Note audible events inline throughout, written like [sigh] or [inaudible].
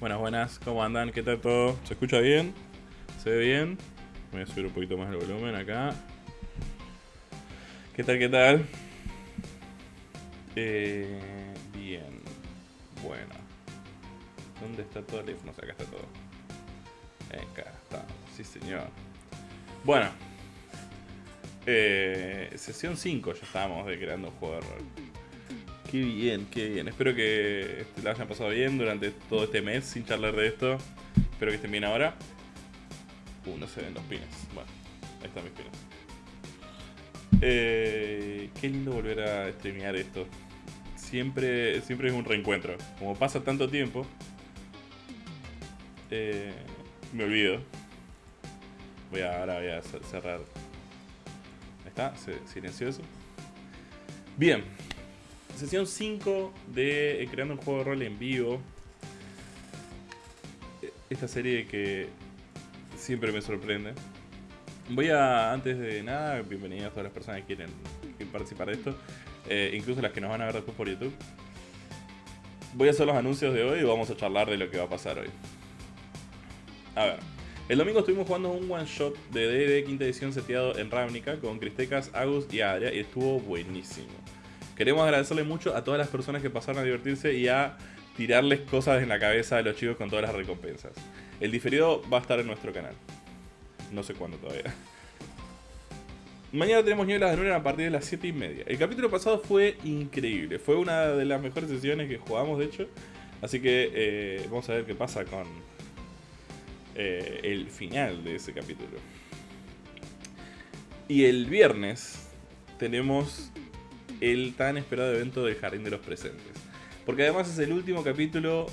Buenas, buenas, ¿cómo andan? ¿Qué tal todo? ¿Se escucha bien? ¿Se ve bien? Voy a subir un poquito más el volumen acá. ¿Qué tal, qué tal? Eh, bien. Bueno. ¿Dónde está todo el teléfono? Acá está todo. Acá está. Sí, señor. Bueno. Eh, sesión 5 ya estábamos de creando un juego de rol. Qué bien, qué bien. Espero que la hayan pasado bien durante todo este mes sin charlar de esto. Espero que estén bien ahora. Uh, no se ven los pines. Bueno, ahí están mis pines. Eh, qué lindo volver a streamear esto. Siempre, siempre es un reencuentro. Como pasa tanto tiempo, eh, me olvido. Voy a, ahora voy a cerrar. Ahí está, silencioso. Bien, sesión 5 de eh, Creando un juego de rol en vivo. Esta serie que siempre me sorprende. Voy a, antes de nada, bienvenidas a todas las personas que quieren, participar de esto, eh, incluso las que nos van a ver después por YouTube. Voy a hacer los anuncios de hoy y vamos a charlar de lo que va a pasar hoy. A ver, el domingo estuvimos jugando un one shot de D&D quinta edición seteado en Ravnica con Cristecas, Agus y Adria y estuvo buenísimo. Queremos agradecerle mucho a todas las personas que pasaron a divertirse y a tirarles cosas en la cabeza a los chicos con todas las recompensas. El diferido va a estar en nuestro canal. No sé cuándo todavía. Mañana tenemos Nieblas de Luna a partir de las 7 y media. El capítulo pasado fue increíble. Fue una de las mejores sesiones que jugamos, de hecho. Así que eh, vamos a ver qué pasa con eh, el final de ese capítulo. Y el viernes tenemos el tan esperado evento del Jardín de los Presentes. Porque además es el último capítulo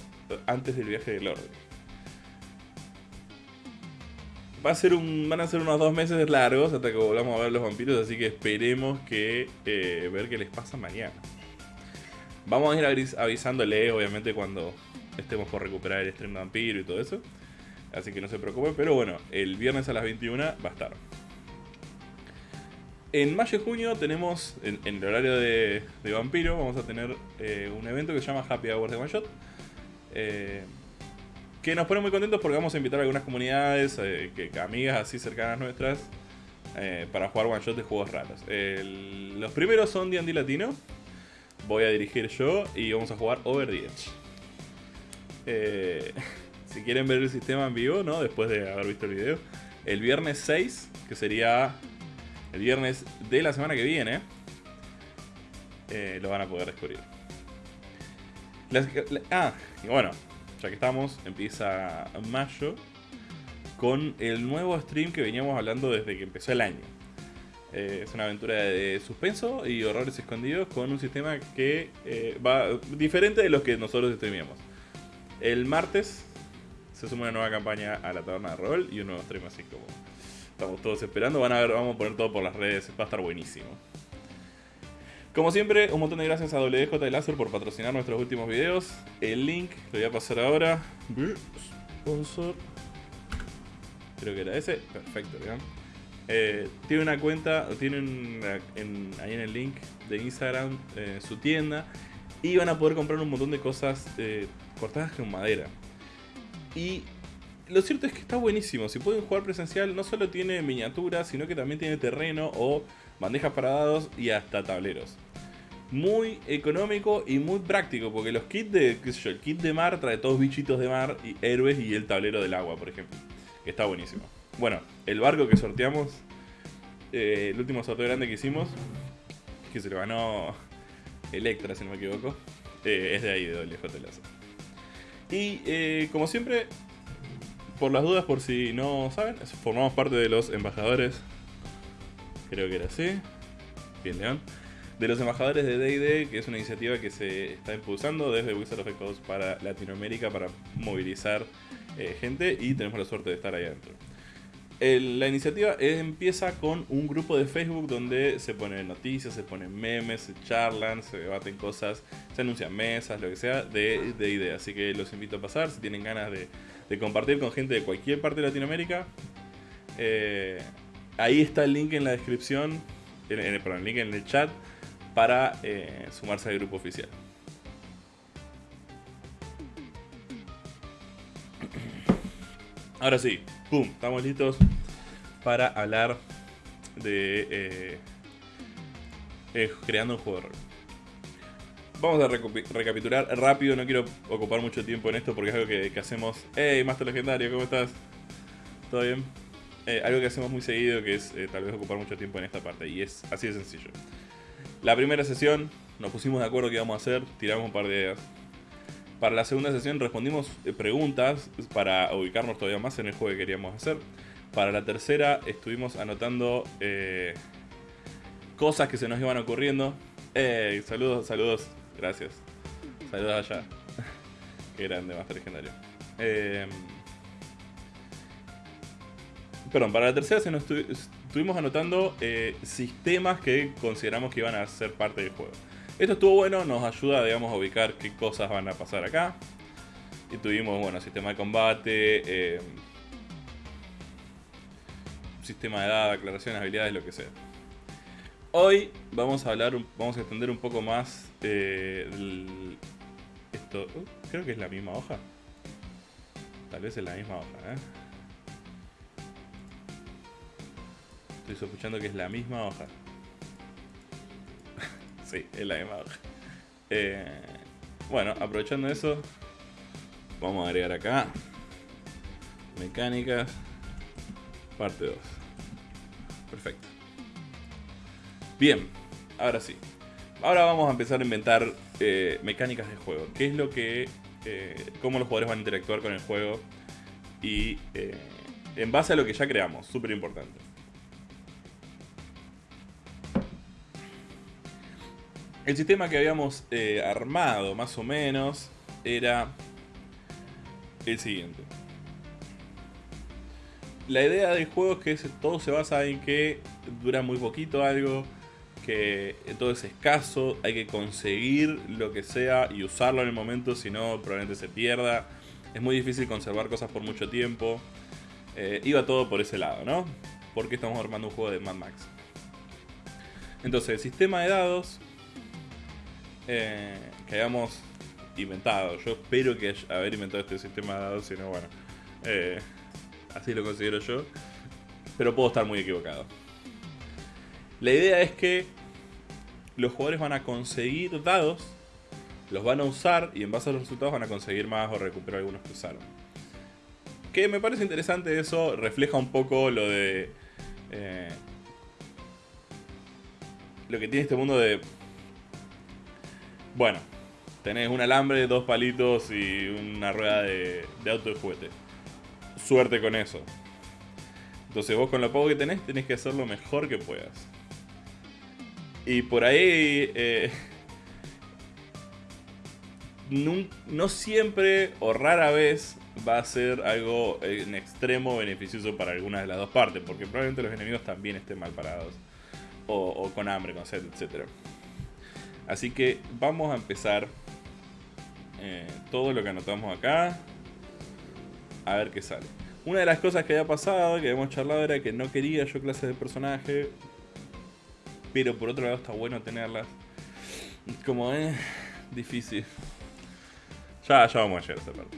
antes del viaje del orden. Va a ser un, van a ser unos dos meses largos hasta que volvamos a ver los vampiros, así que esperemos que eh, ver qué les pasa mañana. Vamos a ir avisándole, obviamente, cuando estemos por recuperar el stream vampiro y todo eso. Así que no se preocupen, pero bueno, el viernes a las 21 va a estar. En mayo y junio tenemos, en, el horario de, Vampiro, vamos a tener eh, un evento que se llama Happy Hours de One Shot. Eh, que nos pone muy contentos porque vamos a invitar a algunas comunidades, eh, que, amigas así cercanas nuestras, para jugar One Shot de juegos raros. los primeros son D&D Latino, voy a dirigir yo y vamos a jugar Over the Edge. [laughs] si quieren ver el sistema en vivo, ¿no? después de haber visto el video, el viernes 6, que sería el viernes de la semana que viene, eh, lo van a poder descubrir. ah, y bueno, ya que estamos, empieza mayo con el nuevo stream que veníamos hablando desde que empezó el año. Eh, es una aventura de suspenso y horrores escondidos con un sistema que eh, va diferente de los que nosotros streamamos. El martes se suma una nueva campaña a la taberna de rol y un nuevo stream así como Estamos todos esperando. Van a ver, vamos a poner todo por las redes. Va a estar buenísimo. Como siempre, un montón de gracias a WJ Láser por patrocinar nuestros últimos videos. El link lo voy a pasar ahora. Sponsor. Creo que era ese. Perfecto, ¿verdad? Eh, tiene una cuenta, tienen ahí en el link de Instagram eh, su tienda y van a poder comprar un montón de cosas eh, cortadas con madera. Y lo cierto es que está buenísimo. Si pueden jugar presencial, no solo tiene miniaturas, sino que también tiene terreno o bandejas para dados y hasta tableros. Muy económico y muy práctico, porque los kits de, el kit de mar trae todos bichitos de mar, y héroes y el tablero del agua, por ejemplo. Que está buenísimo. Bueno, el barco que sorteamos, eh, el último sorteo grande que hicimos, que se lo ganó Electra, si no me equivoco, eh, es de ahí, de WJ Lazo. Y eh, como siempre, por las dudas, por si no saben, formamos parte de los embajadores. Creo que era así. Bien, León. De los embajadores de DD, que es una iniciativa que se está impulsando desde Wizard of the para Latinoamérica para movilizar eh, gente y tenemos la suerte de estar ahí adentro. la iniciativa empieza con un grupo de Facebook donde se ponen noticias, se ponen memes, se charlan, se debaten cosas, se anuncian mesas, lo que sea, de DD. Así que los invito a pasar si tienen ganas de de compartir con gente de cualquier parte de Latinoamérica. Eh, ahí está el link en la descripción, en, perdón, el link en el chat para eh, sumarse al grupo oficial. Ahora sí, pum, estamos listos para hablar de eh, creando un juego de rol. Vamos a recapitular rápido, no quiero ocupar mucho tiempo en esto porque es algo que, hacemos. ¡Hey, Master Legendario! ¿Cómo estás? ¿Todo bien? Eh, algo que hacemos muy seguido que es tal vez ocupar mucho tiempo en esta parte y es así de sencillo. La primera sesión nos pusimos de acuerdo qué íbamos a hacer, tiramos un par de ideas. Para la segunda sesión respondimos preguntas para ubicarnos todavía más en el juego que queríamos hacer. Para la tercera estuvimos anotando eh, cosas que se nos iban ocurriendo. Eh, saludos, saludos, gracias. Saludos allá. Qué grande, Master Legendario. Eh, perdón, para la tercera se nos estuvimos anotando eh, sistemas que consideramos que iban a ser parte del juego. Esto estuvo bueno, nos ayuda digamos, a ubicar qué cosas van a pasar acá. Y tuvimos, bueno, sistema de combate, eh, sistema de edad, aclaraciones, habilidades, lo que sea. Hoy vamos a hablar, vamos a extender un poco más eh, esto. Uh, creo que es la misma hoja. Tal vez es la misma hoja, ¿eh? Estoy sospechando que es la misma hoja. [laughs] sí, es la misma hoja. Eh, bueno, aprovechando eso, vamos a agregar acá mecánicas, parte 2. Perfecto. Bien, ahora sí. Ahora vamos a empezar a inventar eh, mecánicas de juego. ¿Qué es lo que... Eh, cómo los jugadores van a interactuar con el juego y en base a lo que ya creamos, súper importante. El sistema que habíamos eh, armado, más o menos, era el siguiente. La idea del juego es que todo se basa en que dura muy poquito algo, que todo es escaso, hay que conseguir lo que sea y usarlo en el momento, si no probablemente se pierda. Es muy difícil conservar cosas por mucho tiempo. Eh, iba todo por ese lado, ¿no? Porque estamos armando un juego de Mad Max. Entonces, el sistema de dados eh, que hayamos inventado. Yo espero que haber inventado este sistema de dados, si no, bueno, eh, así lo considero yo. Pero puedo estar muy equivocado. La idea es que los jugadores van a conseguir dados, los van a usar y en base a los resultados van a conseguir más o recuperar algunos que usaron. Que me parece interesante eso, refleja un poco lo de... Eh, lo que tiene este mundo de bueno, tenés un alambre, dos palitos y una rueda de, auto de juguete. Suerte con eso. Entonces vos con lo poco que tenés, tenés que hacer lo mejor que puedas. Y por ahí... Eh, no, siempre o rara vez va a ser algo en extremo beneficioso para alguna de las dos partes, porque probablemente los enemigos también estén mal parados, o, con hambre, con sed, etc. Así que vamos a empezar eh, todo lo que anotamos acá. A ver qué sale. Una de las cosas que había pasado, que habíamos charlado, era que no quería yo clases de personaje. Pero por otro lado está bueno tenerlas. Como es difícil. Ya, ya vamos a llegar a esa parte.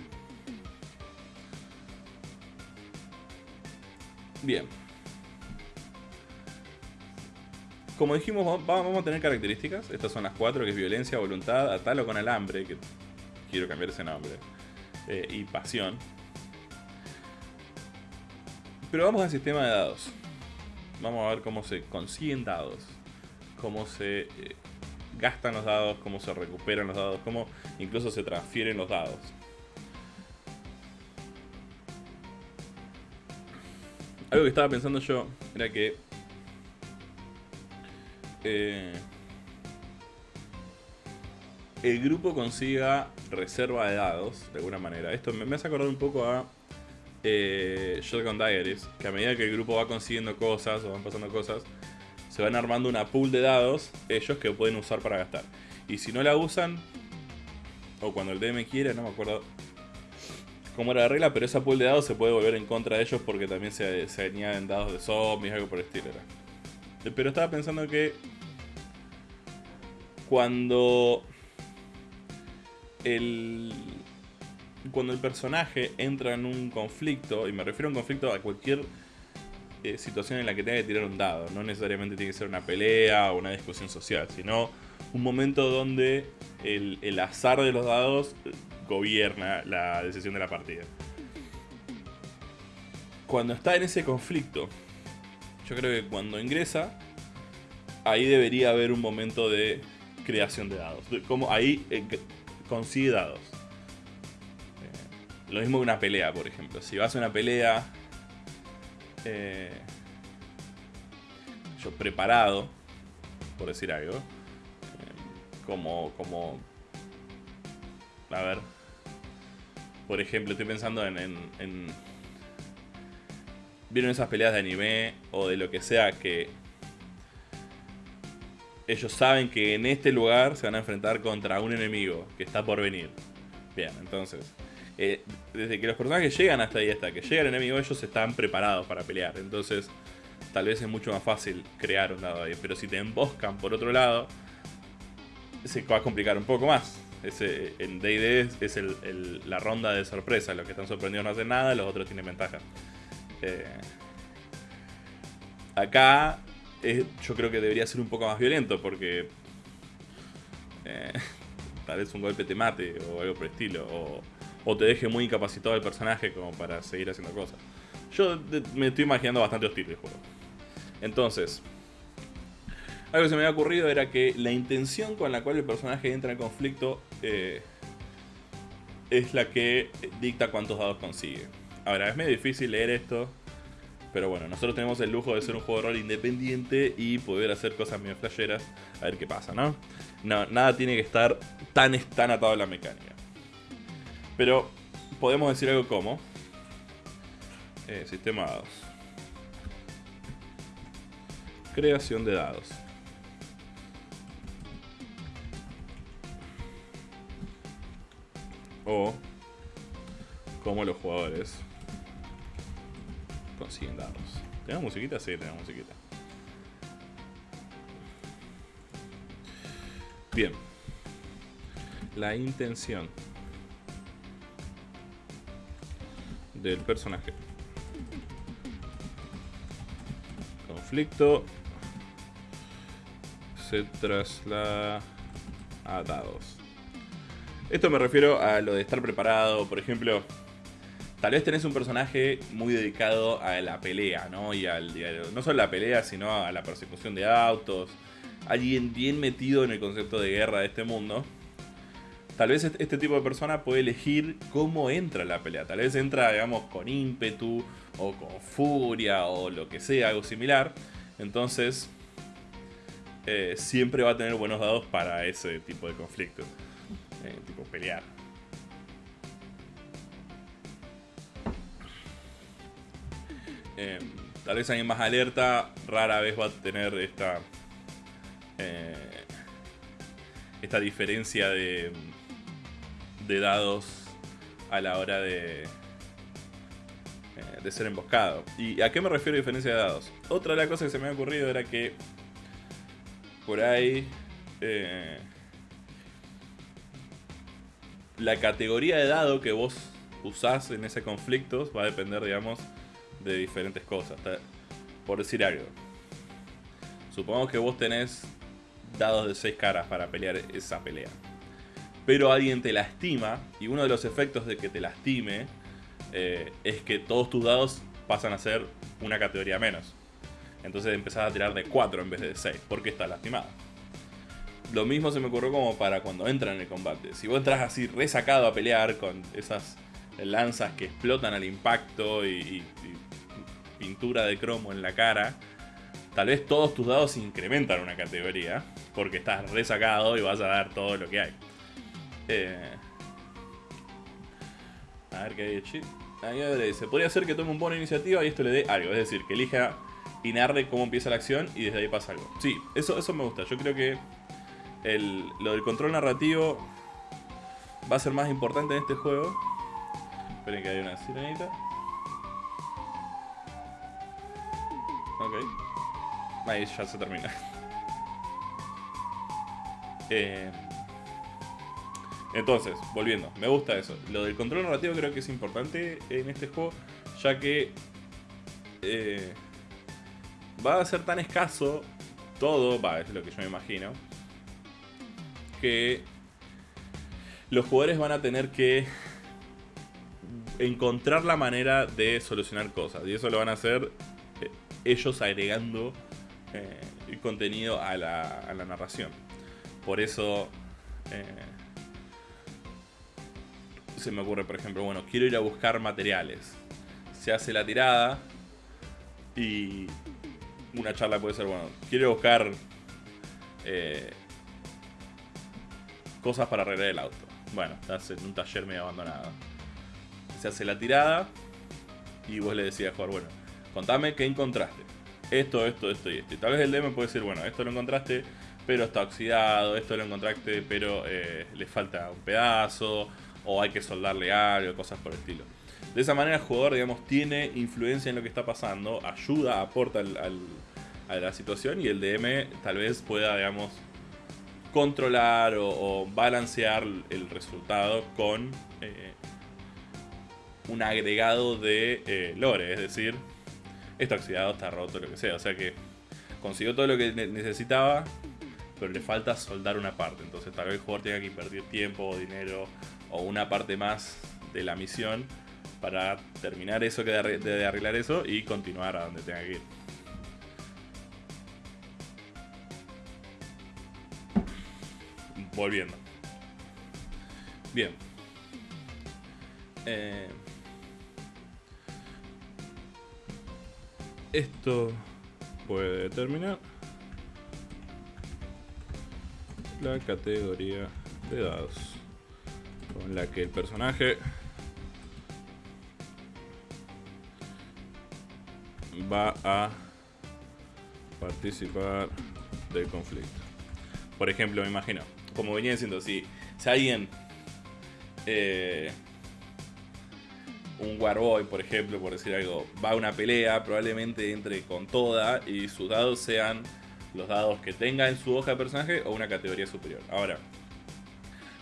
Bien. como dijimos, vamos a tener características. Estas son las cuatro, que es violencia, voluntad, atalo con alambre, que quiero cambiar ese nombre, eh, y pasión. Pero vamos al sistema de dados. Vamos a ver cómo se consiguen dados, cómo se eh, gastan los dados, cómo se recuperan los dados, cómo incluso se transfieren los dados. Algo que estaba pensando yo era que eh, el grupo consiga reserva de dados, de alguna manera. Esto me, hace acordar un poco a eh, Shotgun Diaries, que a medida que el grupo va consiguiendo cosas o van pasando cosas, se van armando una pool de dados, ellos que pueden usar para gastar. Y si no la usan, o cuando el DM quiere, no me acuerdo cómo era la regla, pero esa pool de dados se puede volver en contra de ellos porque también se, se añaden dados de zombies, algo por el estilo. Pero estaba pensando que cuando el, cuando el personaje entra en un conflicto, y me refiero a un conflicto a cualquier eh, situación en la que tenga que tirar un dado, no necesariamente tiene que ser una pelea o una discusión social, sino un momento donde el, el azar de los dados gobierna la decisión de la partida. Cuando está en ese conflicto, yo creo que cuando ingresa, ahí debería haber un momento de creación de dados. Como ahí eh, consigue dados. Eh, lo mismo que una pelea, por ejemplo. Si vas a una pelea, eh, yo preparado, por decir algo, como, como, a ver, por ejemplo, estoy pensando en, en, ¿Vieron esas peleas de anime o de lo que sea que ellos saben que en este lugar se van a enfrentar contra un enemigo que está por venir? Bien, entonces, eh, desde que los personajes llegan hasta ahí, hasta que llega el enemigo, ellos están preparados para pelear. Entonces, tal vez es mucho más fácil crear un lado ahí. Pero si te emboscan por otro lado, se va a complicar un poco más. Ese, en D&D es, la ronda de sorpresa. Los que están sorprendidos no hacen nada, los otros tienen ventaja. Eh, acá yo creo que debería ser un poco más violento porque eh, [laughs] tal vez un golpe te mate o algo por el estilo. O te deje muy incapacitado el personaje como para seguir haciendo cosas. Yo me estoy imaginando bastante hostil el juego. Entonces, algo que se me había ocurrido era que la intención con la cual el personaje entra en conflicto eh, es la que dicta cuántos dados consigue. Ahora, es medio difícil leer esto, pero bueno, nosotros tenemos el lujo de ser un juego de rol independiente y poder hacer cosas medio flasheras, a ver qué pasa, ¿no? no nada tiene que estar tan, tan atado a la mecánica. Pero podemos decir algo como... Eh, sistema dados. Creación de dados. o cómo los jugadores consiguen dados. ¿Tenemos musiquita? Sí, tenemos musiquita. Bien. La intención del personaje. Conflicto se traslada a dados. Esto me refiero a lo de estar preparado, por ejemplo, tal vez tenés un personaje muy dedicado a la pelea, ¿no? Y al, no solo a la pelea, sino a la persecución de autos. Alguien bien metido en el concepto de guerra de este mundo. Tal vez este tipo de persona puede elegir cómo entra la pelea. Tal vez entra, digamos, con ímpetu o con furia o lo que sea, algo similar. Entonces, eh, siempre va a tener buenos dados para ese tipo de conflicto. Eh, tipo pelear. Em, tal vez alguien más alerta rara vez va a tener esta eh, esta diferencia de, de dados a la hora de, eh, de ser emboscado. ¿Y a qué me refiero a diferencia de dados? Otra de las cosas que se me ha ocurrido era que por ahí la categoría de dado que vos usás en ese conflicto va a depender, digamos, de diferentes cosas. Por decir algo. Supongamos que vos tenés dados de 6 caras para pelear esa pelea. Pero alguien te lastima y uno de los efectos de que te lastime eh, es que todos tus dados pasan a ser una categoría menos. Entonces empezás a tirar de 4 en vez de 6 porque estás lastimado lo mismo se me ocurrió como para cuando entran en el combate. Si vos entras así resacado a pelear con esas lanzas que explotan al impacto y, pintura de cromo en la cara, tal vez todos tus dados incrementan una categoría porque estás resacado y vas a dar todo lo que hay. Eh, a ver qué hay Ahí le dice, podría ser que tome un bono iniciativa y esto le dé algo, es decir, que elija y narre cómo empieza la acción y desde ahí pasa algo. Sí, eso, eso me gusta, yo creo que el, lo del control narrativo va a ser más importante en este juego. Esperen que hay una sirenita. Ok. Ahí ya se termina. [laughs] Eh, Entonces, volviendo, me gusta eso. Lo del control narrativo creo que es importante en este juego, ya que eh, va a ser tan escaso todo, va, es lo que yo me imagino, que los jugadores van a tener que encontrar la manera de solucionar cosas. Y eso lo van a hacer eh, ellos agregando eh, contenido a la, narración. Por eso se me ocurre, por ejemplo, bueno, quiero ir a buscar materiales. Se hace la tirada y una charla puede ser, bueno, quiero buscar eh, cosas para arreglar el auto. Bueno, estás en un taller medio abandonado. Se hace la tirada y vos le decías jugar, bueno, contame qué encontraste. Esto, esto, esto y esto. Y tal vez el DM puede decir, bueno, esto lo encontraste, pero está oxidado, esto lo encontraste, pero eh, le falta un pedazo, o hay que soldarle algo, cosas por el estilo. De esa manera el jugador, digamos, tiene influencia en lo que está pasando, ayuda, aporta a la situación y el DM tal vez pueda, digamos, controlar o, balancear el resultado con eh, un agregado de eh, lore, es decir, está oxidado, está roto, lo que sea. O sea que consiguió todo lo que necesitaba, pero le falta soldar una parte. Entonces tal vez el jugador tenga que invertir tiempo dinero o una parte más de la misión para terminar eso, que de arreglar eso y continuar a donde tenga que ir. Volviendo. Bien. Eh, esto puede determinar la categoría de dados con la que el personaje va a participar del conflicto. Por ejemplo, me imagino, como venía diciendo, si, si alguien, eh, un Warboy, por ejemplo, por decir algo, va a una pelea, probablemente entre con toda y sus dados sean los dados que tenga en su hoja de personaje o una categoría superior. Ahora,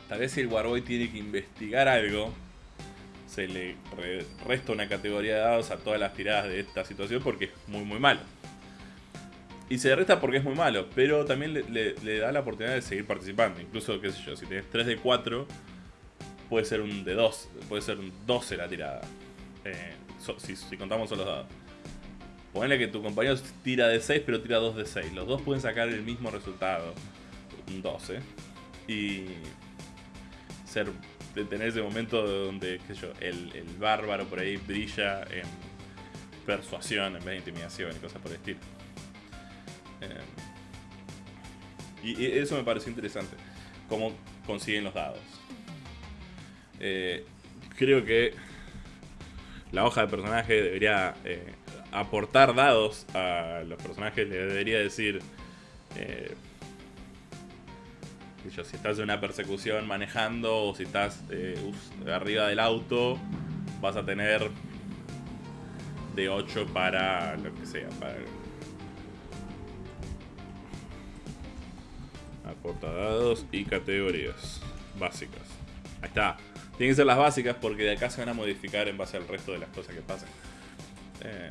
tal vez si el Warboy tiene que investigar algo, se le resta una categoría de dados a todas las tiradas de esta situación porque es muy muy malo. Y se resta porque es muy malo, pero también le, da la oportunidad de seguir participando. Incluso, qué sé yo, si tienes 3 de 4, puede ser un de 2, puede ser un 12 la tirada. Eh, si, contamos solo los dados. Ponle que tu compañero tira de 6, pero tira 2 de 6. Los dos pueden sacar el mismo resultado, un 12. Y tener ese momento donde, el bárbaro por ahí brilla en persuasión en vez de intimidación y cosas por el estilo. Eh, y, eso me pareció interesante. Cómo consiguen los dados. Eh, creo que la hoja de personaje debería eh, aportar dados a los personajes. Le debería decir. Si estás en una persecución manejando o si estás arriba del auto, vas a tener de 8 para lo que sea, para Portadados y categorías básicas. Ahí está. Tienen que ser las básicas porque de acá se van a modificar en base al resto de las cosas que pasen. Eh.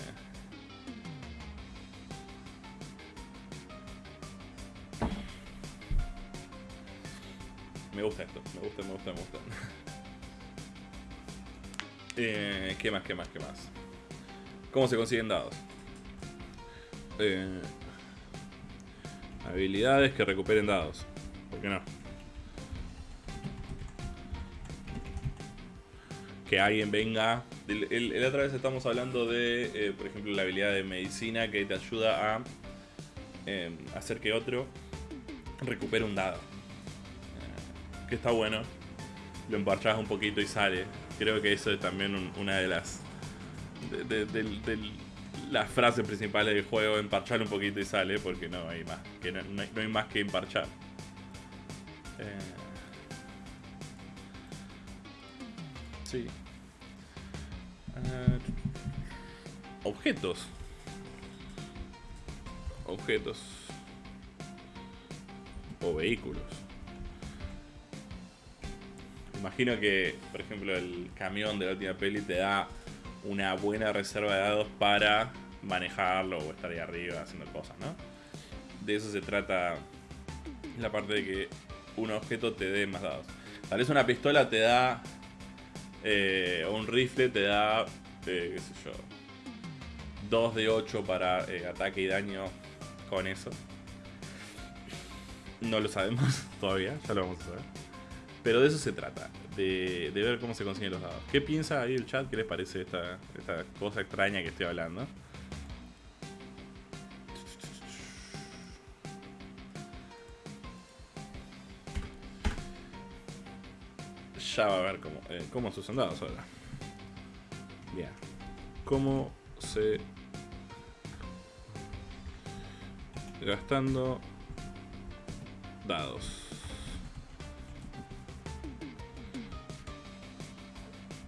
Me gusta esto, me gusta, me gusta, me gusta. [laughs] Eh, ¿Qué más, qué más, qué más? ¿Cómo se consiguen dados? Eh, Habilidades que recuperen dados. ¿Por qué no? Que alguien venga. El, otra vez estamos hablando de, eh, por ejemplo, la habilidad de medicina que te ayuda a em, hacer que otro recupere un dado. Que está bueno. Lo emparchas un poquito y sale. Creo que eso es también una de las. del las frases principales del juego, emparchar un poquito y sale, porque no hay más, que no, hay, más que emparchar. Eh, sí. Eh, objetos. Objetos. O vehículos. Imagino que, por ejemplo, el camión de la última peli te da una buena reserva de dados para manejarlo o estar ahí arriba haciendo cosas, ¿no? De eso se trata la parte de que un objeto te dé más dados. Tal vez una pistola te da. Eh, o un rifle te da. Eh, qué sé yo. 2 de 8 para eh, ataque y daño con eso. No lo sabemos [laughs] todavía, ya lo vamos a saber. Pero de eso se trata, de, de ver cómo se consiguen los dados. ¿Qué piensa ahí el chat? ¿Qué les parece esta, esta cosa extraña que estoy hablando? Ya va a ver cómo, eh, cómo se usan dados ahora. Bien. ¿Cómo se... Gastando dados.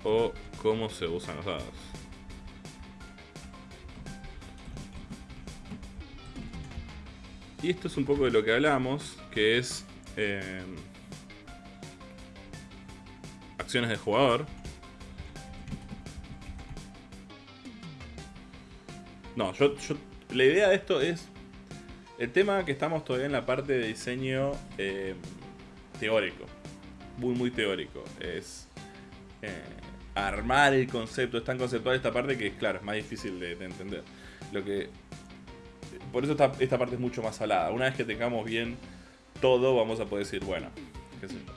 O cómo se usan los dados. Y esto es un poco de lo que hablamos, que es eh, acciones de jugador. No, yo, la idea de esto es el tema que estamos todavía en la parte de diseño eh, teórico, muy muy teórico, es eh, armar el concepto, es tan conceptual esta parte que claro, es más difícil de, de entender. Lo que por eso esta, esta, parte es mucho más salada. Una vez que tengamos bien todo, vamos a poder decir, bueno, qué sé yo.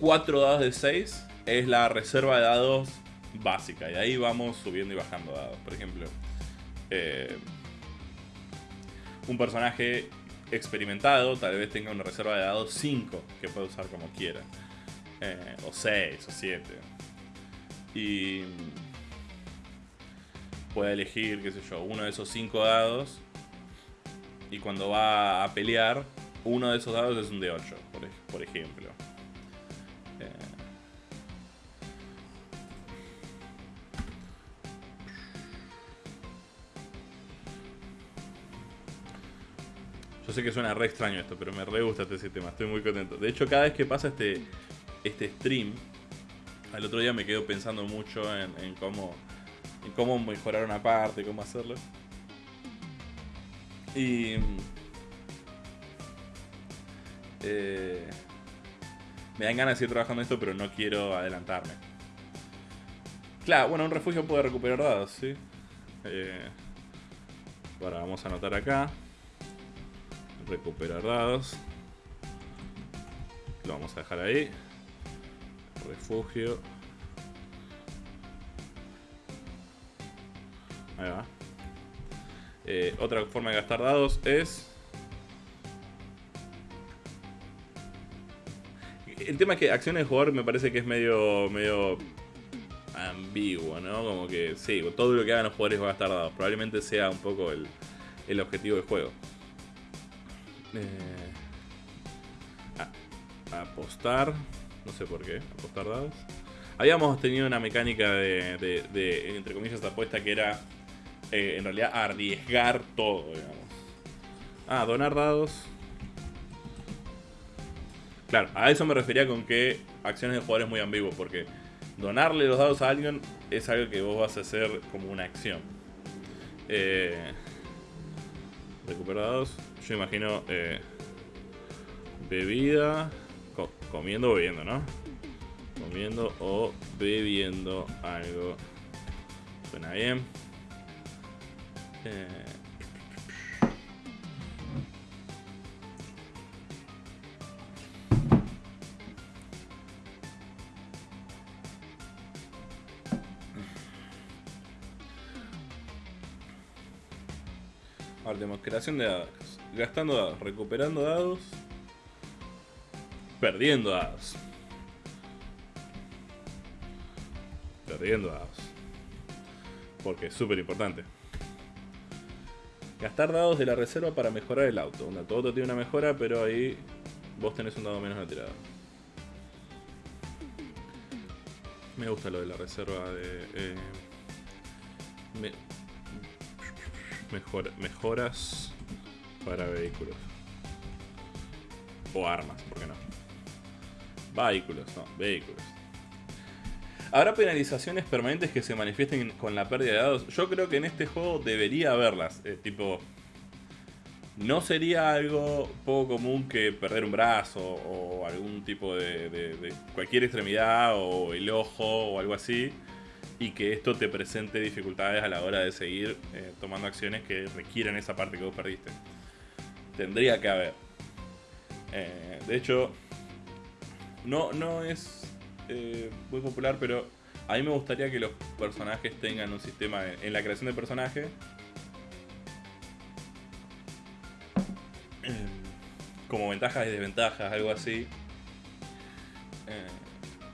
4 dados de 6 es la reserva de dados básica. Y ahí vamos subiendo y bajando dados. Por ejemplo, eh, un personaje experimentado tal vez tenga una reserva de dados 5 que puede usar como quiera. Eh, o 6 o 7. Y puede elegir, qué sé yo, uno de esos 5 dados y cuando va a pelear, uno de esos dados es un D8, por, por ejemplo. Eh. Yo sé que suena re extraño esto, pero me re gusta este sistema, estoy muy contento. De hecho, cada vez que pasa este, este stream, al otro día me quedo pensando mucho en, en cómo, en cómo mejorar una parte, cómo hacerlo. Y. Eh, me dan ganas de seguir trabajando esto, pero no quiero adelantarme. Claro, bueno, un refugio puede recuperar dados, ¿sí? Eh, vamos a anotar acá. Recuperar dados. Lo vamos a dejar ahí. Refugio. Ahí va. Eh, otra forma de gastar dados es... El tema es que acciones de jugador me parece que es medio, medio ambiguo, ¿no? Como que sí, todo lo que hagan los jugadores va a gastar dados. Probablemente sea un poco el, el objetivo del juego. Eh, apostar. No sé por qué. Apostar dados. Habíamos tenido una mecánica de, de, de entre comillas, apuesta que era eh, en realidad arriesgar todo, digamos. Ah, donar dados. Claro, a eso me refería con que acciones de jugador es muy ambiguo, porque donarle los dados a alguien es algo que vos vas a hacer como una acción. Eh, recuperar dados. Yo imagino eh, bebida, comiendo o bebiendo, ¿no? Comiendo o bebiendo algo. Suena bien. Eh... Tenemos creación de dados. Gastando dados, recuperando dados. Perdiendo dados. Perdiendo dados. Porque es súper importante. Gastar dados de la reserva para mejorar el auto. Un auto, tiene una mejora, pero ahí vos tenés un dado menos en la tirada. Me gusta lo de la reserva de... Eh, me, mejor, mejoras para vehículos. O armas, ¿por qué no? Vehículos, no, vehículos. ¿Habrá penalizaciones permanentes que se manifiesten con la pérdida de dados? Yo creo que en este juego debería haberlas. Eh, tipo, no sería algo poco común que perder un brazo o algún tipo de, cualquier extremidad o el ojo o algo así y que esto te presente dificultades a la hora de seguir eh, tomando acciones que requieran esa parte que vos perdiste. Tendría que haber. Eh, de hecho, no, no es eh, muy popular, pero a mí me gustaría que los personajes tengan un sistema en, la creación de personajes. Eh, como ventajas y desventajas, algo así.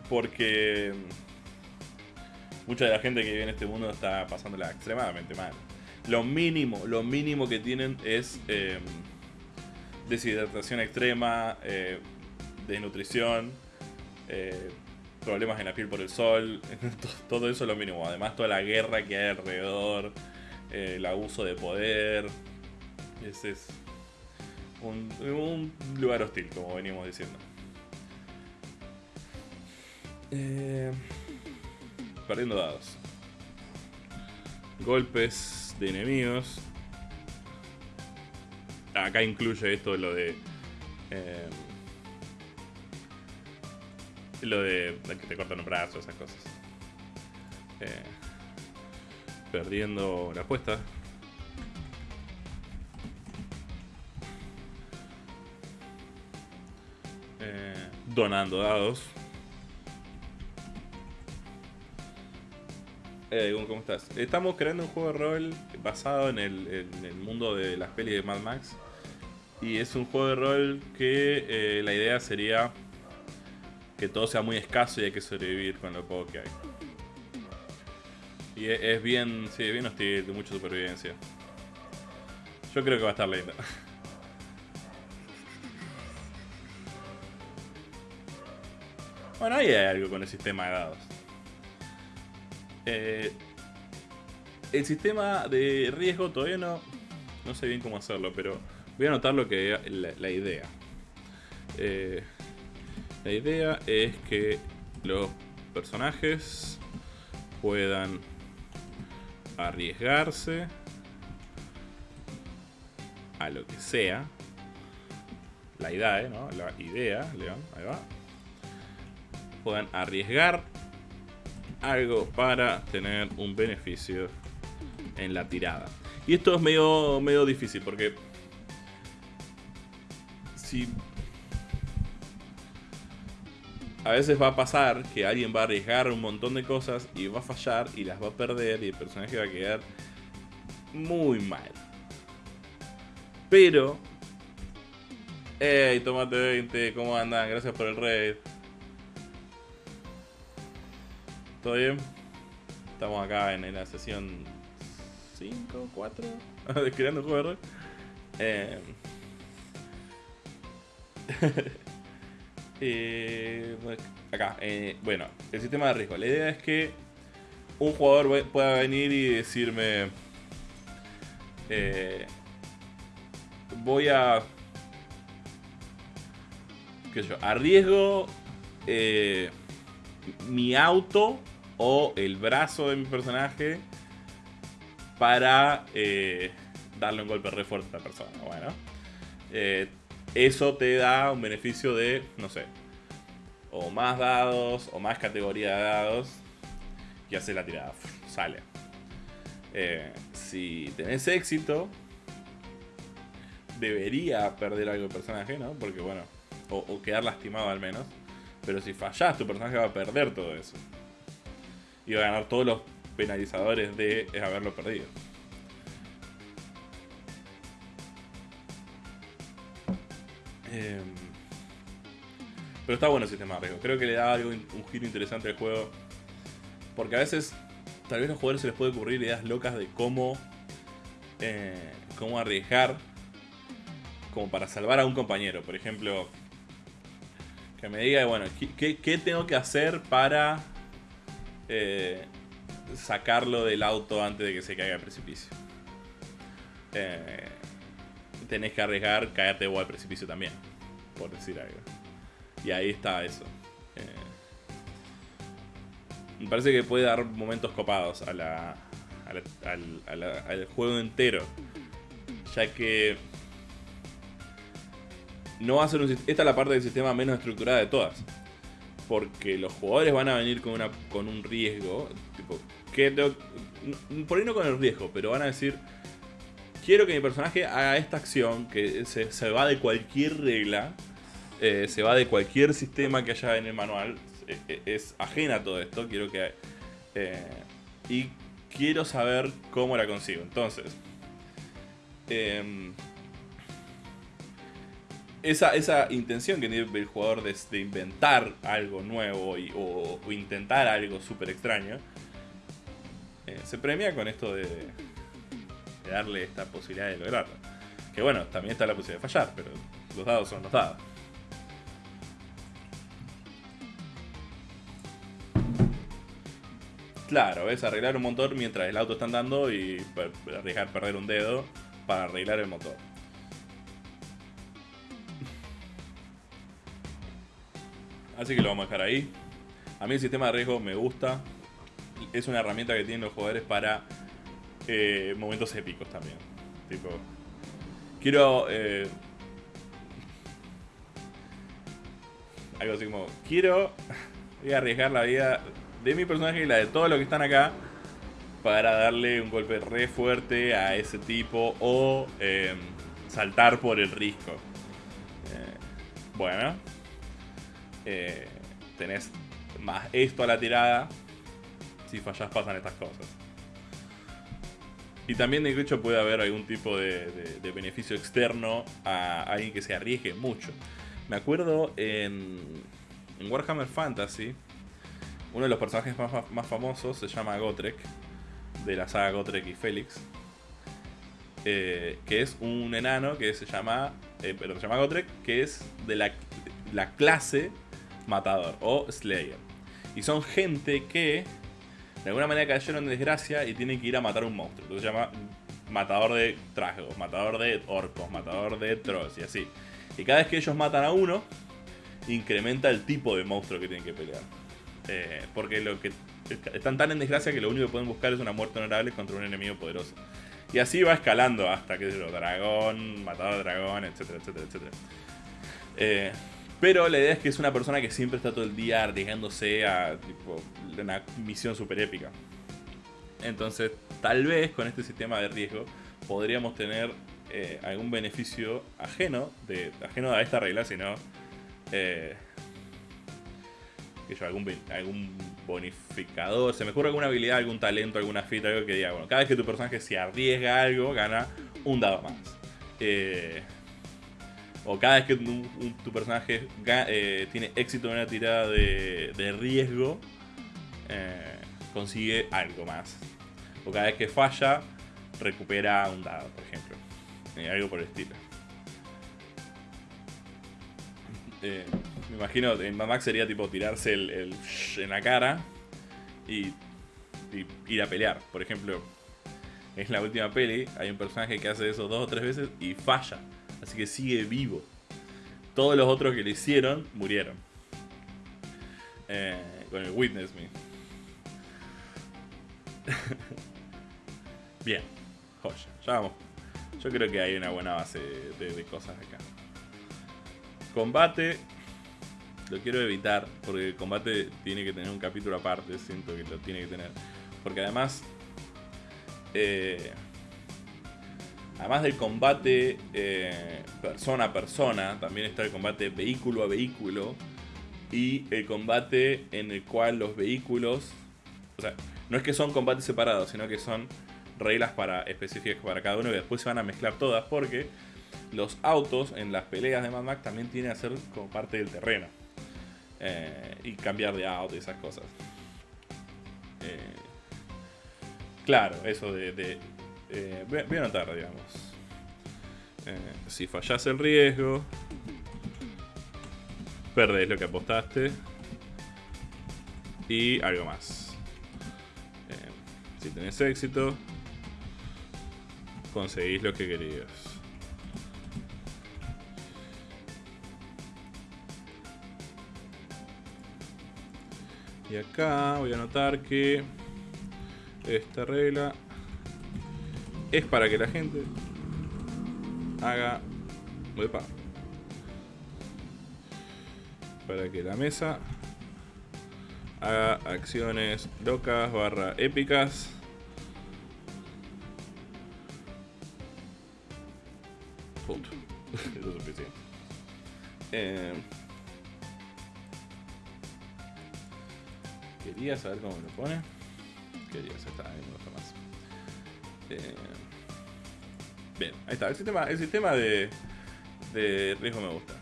porque mucha de la gente que vive en este mundo está pasándola extremadamente mal. Lo mínimo, lo mínimo que tienen es deshidratación extrema, eh, desnutrición, eh, problemas en la piel por el sol, [laughs] todo eso es lo mínimo. Además toda la guerra que hay alrededor, eh, el abuso de poder, ese es un, lugar hostil, como venimos diciendo. perdiendo dados. Golpes de enemigos acá incluye esto lo de. Eh, lo de, que te cortan un brazo, esas cosas. Eh, perdiendo la apuesta. Eh, donando dados. ¿Cómo estás? Estamos creando un juego de rol basado en el, en el mundo de las pelis de Mad Max. Y es un juego de rol que eh, la idea sería que todo sea muy escaso y hay que sobrevivir con lo poco que hay. Y es, bien, sí, bien hostil, de mucha supervivencia. Yo creo que va a estar lindo. [laughs] Bueno, ahí hay algo con el sistema de dados. Eh, el sistema de riesgo todavía no, no sé bien cómo hacerlo, pero Voy a anotar lo que la, idea. Eh, la idea es que los personajes puedan arriesgarse a lo que sea. La idea, ¿eh? ¿no? La idea, León, ahí va. Puedan arriesgar algo para tener un beneficio en la tirada. Y esto es medio, medio difícil porque a veces va a pasar que alguien va a arriesgar un montón de cosas y va a fallar y las va a perder y el personaje va a quedar muy mal. Pero... Hey, Tomate 20, ¿cómo andan? Gracias por el raid. ¿Todo bien? Estamos acá en la sesión 5, 4 de creando juego de. Eh, [laughs] Eh, acá, eh, bueno, el sistema de riesgo. La idea es que un jugador pueda venir y decirme... Eh, voy a... ¿Qué? Arriesgo mi auto o el brazo de mi personaje para darle un golpe re fuerte a la persona. Bueno eso te da un beneficio de, no sé, o más dados, o más categoría de dados, y hace la tirada, sale. Eh, si tenés éxito, debería perder algo el personaje, ¿no? Porque bueno, o, quedar lastimado al menos. Pero si fallás, tu personaje va a perder todo eso. Y va a ganar todos los penalizadores de haberlo perdido. Em, pero está bueno el sistema de. Creo que le da algo, un giro interesante al juego. Porque a veces, tal vez a los jugadores se les puede ocurrir ideas locas de cómo, eh, cómo arriesgar como para salvar a un compañero. Por ejemplo, que me diga, bueno, ¿qué, tengo que hacer para eh, sacarlo del auto antes de que se caiga al precipicio? Eh, tenés que arriesgar caerte vos al precipicio también, por decir algo. Y ahí está eso. Eh, me parece que puede dar momentos copados a la, al, juego entero. Ya que no va a ser un Esta es la parte del sistema menos estructurada de todas. Porque los jugadores van a venir con, una, con un riesgo. Tipo, que por ahí no con el riesgo, pero van a decir. Quiero que mi personaje haga esta acción que se, se va de cualquier regla. Eh, se va de cualquier sistema que haya en el manual. Eh, eh, es ajena a todo esto. Quiero que. y quiero saber cómo la consigo. Entonces. Em, esa, esa, intención que tiene el jugador de, inventar algo nuevo o, intentar algo súper extraño. se premia con esto de, de darle esta posibilidad de lograrlo. Que bueno, también está la posibilidad de fallar, pero los dados son los dados. Claro, es arreglar un motor mientras el auto está andando y arriesgar perder un dedo para arreglar el motor. Así que lo vamos a dejar ahí. A mí el sistema de riesgo me gusta. Es una herramienta que tienen los jugadores para eh, momentos épicos también. Tipo, quiero... Eh, algo así como, quiero... Voy [laughs] a arriesgar la vida de mi personaje y la de todos los que están acá para darle un golpe re fuerte a ese tipo o em, saltar por el risco. Eh, bueno, tenés más esto a la tirada. Si fallas pasan estas cosas. Y también de hecho puede haber algún tipo de, beneficio externo a alguien que se arriesgue mucho. Me acuerdo en, en Warhammer Fantasy, uno de los personajes más, famosos se llama Gotrek, de la saga Gotrek y Félix. Eh, que es un enano que se llama. Eh, pero se llama Gotrek, que es de la, la clase Matador o Slayer. Y son gente que de alguna manera cayeron en desgracia y tienen que ir a matar un monstruo. Entonces se llama matador de trasgos, matador de orcos, matador de trolls y así. Y cada vez que ellos matan a uno, incrementa el tipo de monstruo que tienen que pelear. Eh, porque lo que están tan en desgracia que lo único que pueden buscar es una muerte honorable contra un enemigo poderoso. Y así va escalando hasta que es lo dragón, matado dragón, etcétera, etcétera, etcétera. Eh, pero la idea es que es una persona que siempre está todo el día arriesgándose a una misión super épica. Entonces, tal vez con este sistema de riesgo podríamos tener eh, algún beneficio ajeno, de, ajeno a esta regla, sino que yo, algún, algún bonificador, se me ocurre alguna habilidad, algún talento, alguna fita, algo que diga, bueno, cada vez que tu personaje se arriesga algo, gana un dado más. Eh, o cada vez que tu, personaje eh, tiene éxito en una tirada de, riesgo, eh, consigue algo más. O cada vez que falla, recupera un dado, por ejemplo. algo por el estilo. Me imagino, en Mad Max sería tipo tirarse el, en la cara y, ir a pelear. Por ejemplo, en la última peli hay un personaje que hace eso dos o tres veces y falla. Así que sigue vivo. Todos los otros que le hicieron murieron. Eh, con el Witness Me. [laughs] Bien, joya. Ya vamos. Yo creo que hay una buena base de cosas acá. Combate lo quiero evitar porque el combate tiene que tener un capítulo aparte, siento que lo tiene que tener. Porque además, eh, además del combate eh, persona a persona, también está el combate vehículo a vehículo y el combate en el cual los vehículos, o sea, no es que son combates separados, sino que son reglas para específicas para cada uno y después se van a mezclar todas porque los autos en las peleas de Mad Max también tienen que ser como parte del terreno. Eh, y cambiar de auto y esas cosas. Eh, claro, eso de... Eh, voy, a anotar, digamos. si fallas el riesgo, perdés lo que apostaste y algo más. si tenés éxito, conseguís lo que querías. Y acá voy a notar que esta regla es para que la gente haga... Para que la mesa haga acciones locas barra épicas. Punto. [laughs] Eso es suficiente. Eh, quería saber cómo me lo pone. Quería saber, me gusta más. Eh, bien, ahí está. El sistema, el sistema de, de riesgo me gusta.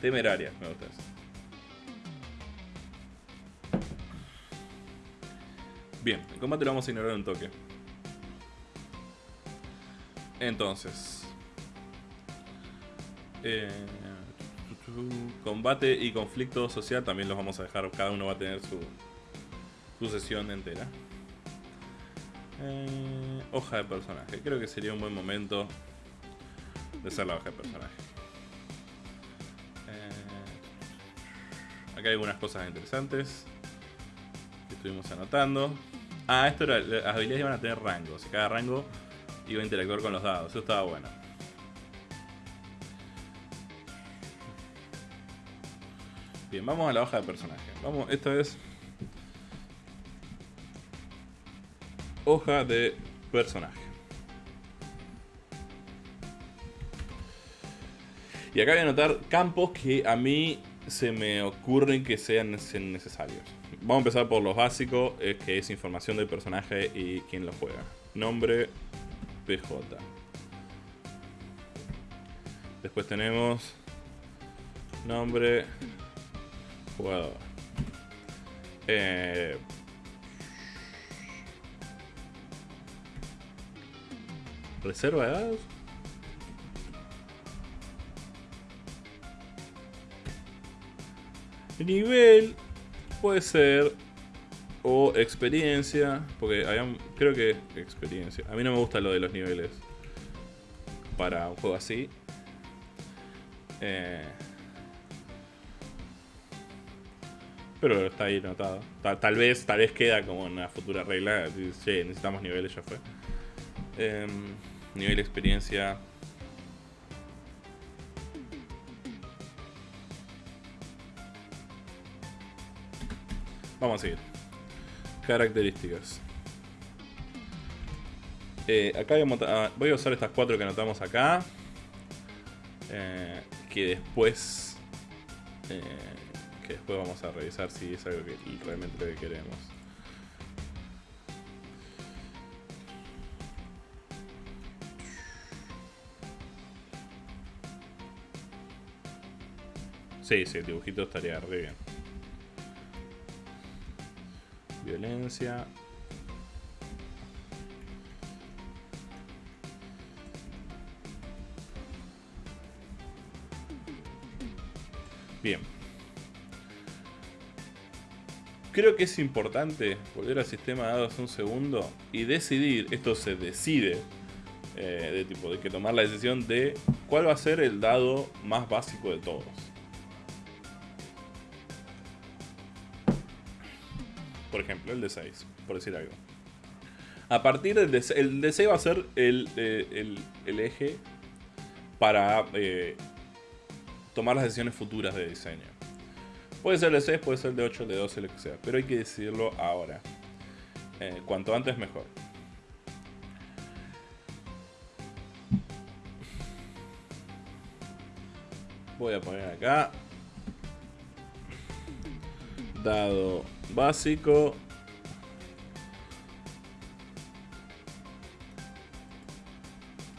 Temeraria, me gusta eso. Bien, el combate lo vamos a ignorar un toque. Entonces. Eh, combate y conflicto social también los vamos a dejar. Cada uno va a tener su, su sesión entera. Eh, hoja de personaje. Creo que sería un buen momento de hacer la hoja de personaje. Eh, acá hay algunas cosas interesantes que estuvimos anotando. Ah, esto era. Las habilidades iban a tener rangos. Y cada rango iba a interactuar con los dados. Eso estaba bueno. Bien, vamos a la hoja de personaje. Vamos, esta es. Hoja de personaje. Y acá voy a anotar campos que a mí se me ocurren que sean necesarios. Vamos a empezar por los básicos, que es información del personaje y quién lo juega. Nombre, PJ. Después tenemos nombre, jugador. Eh, reserva de dados. Nivel puede ser o experiencia, porque creo que experiencia. A mí no me gusta lo de los niveles para un juego así. Eh, pero está ahí notado. Tal, vez, tal vez queda como una futura regla. Sí, necesitamos niveles, ya fue. Em, nivel experiencia Vamos a seguir. Características. Eh, acá ah, voy a, usar estas cuatro que anotamos acá. Eh, que después... Eh, que después vamos a revisar si es algo que realmente lo que queremos. Sí, sí, el dibujito estaría re bien. Violencia. Bien. Creo que es importante volver al sistema de dados un segundo y decidir, esto se decide, eh, de tipo, de que tomar la decisión de cuál va a ser el dado más básico de todos. Por ejemplo, el de 6, por decir algo. A partir del de, el de 6 va a ser el, eh, eje para eh, tomar las decisiones futuras de diseño. Puede ser el de 6, puede ser el de 8, el de 12, lo que sea, pero hay que decidirlo ahora. Eh, cuanto antes mejor. Voy a poner acá. Dado básico.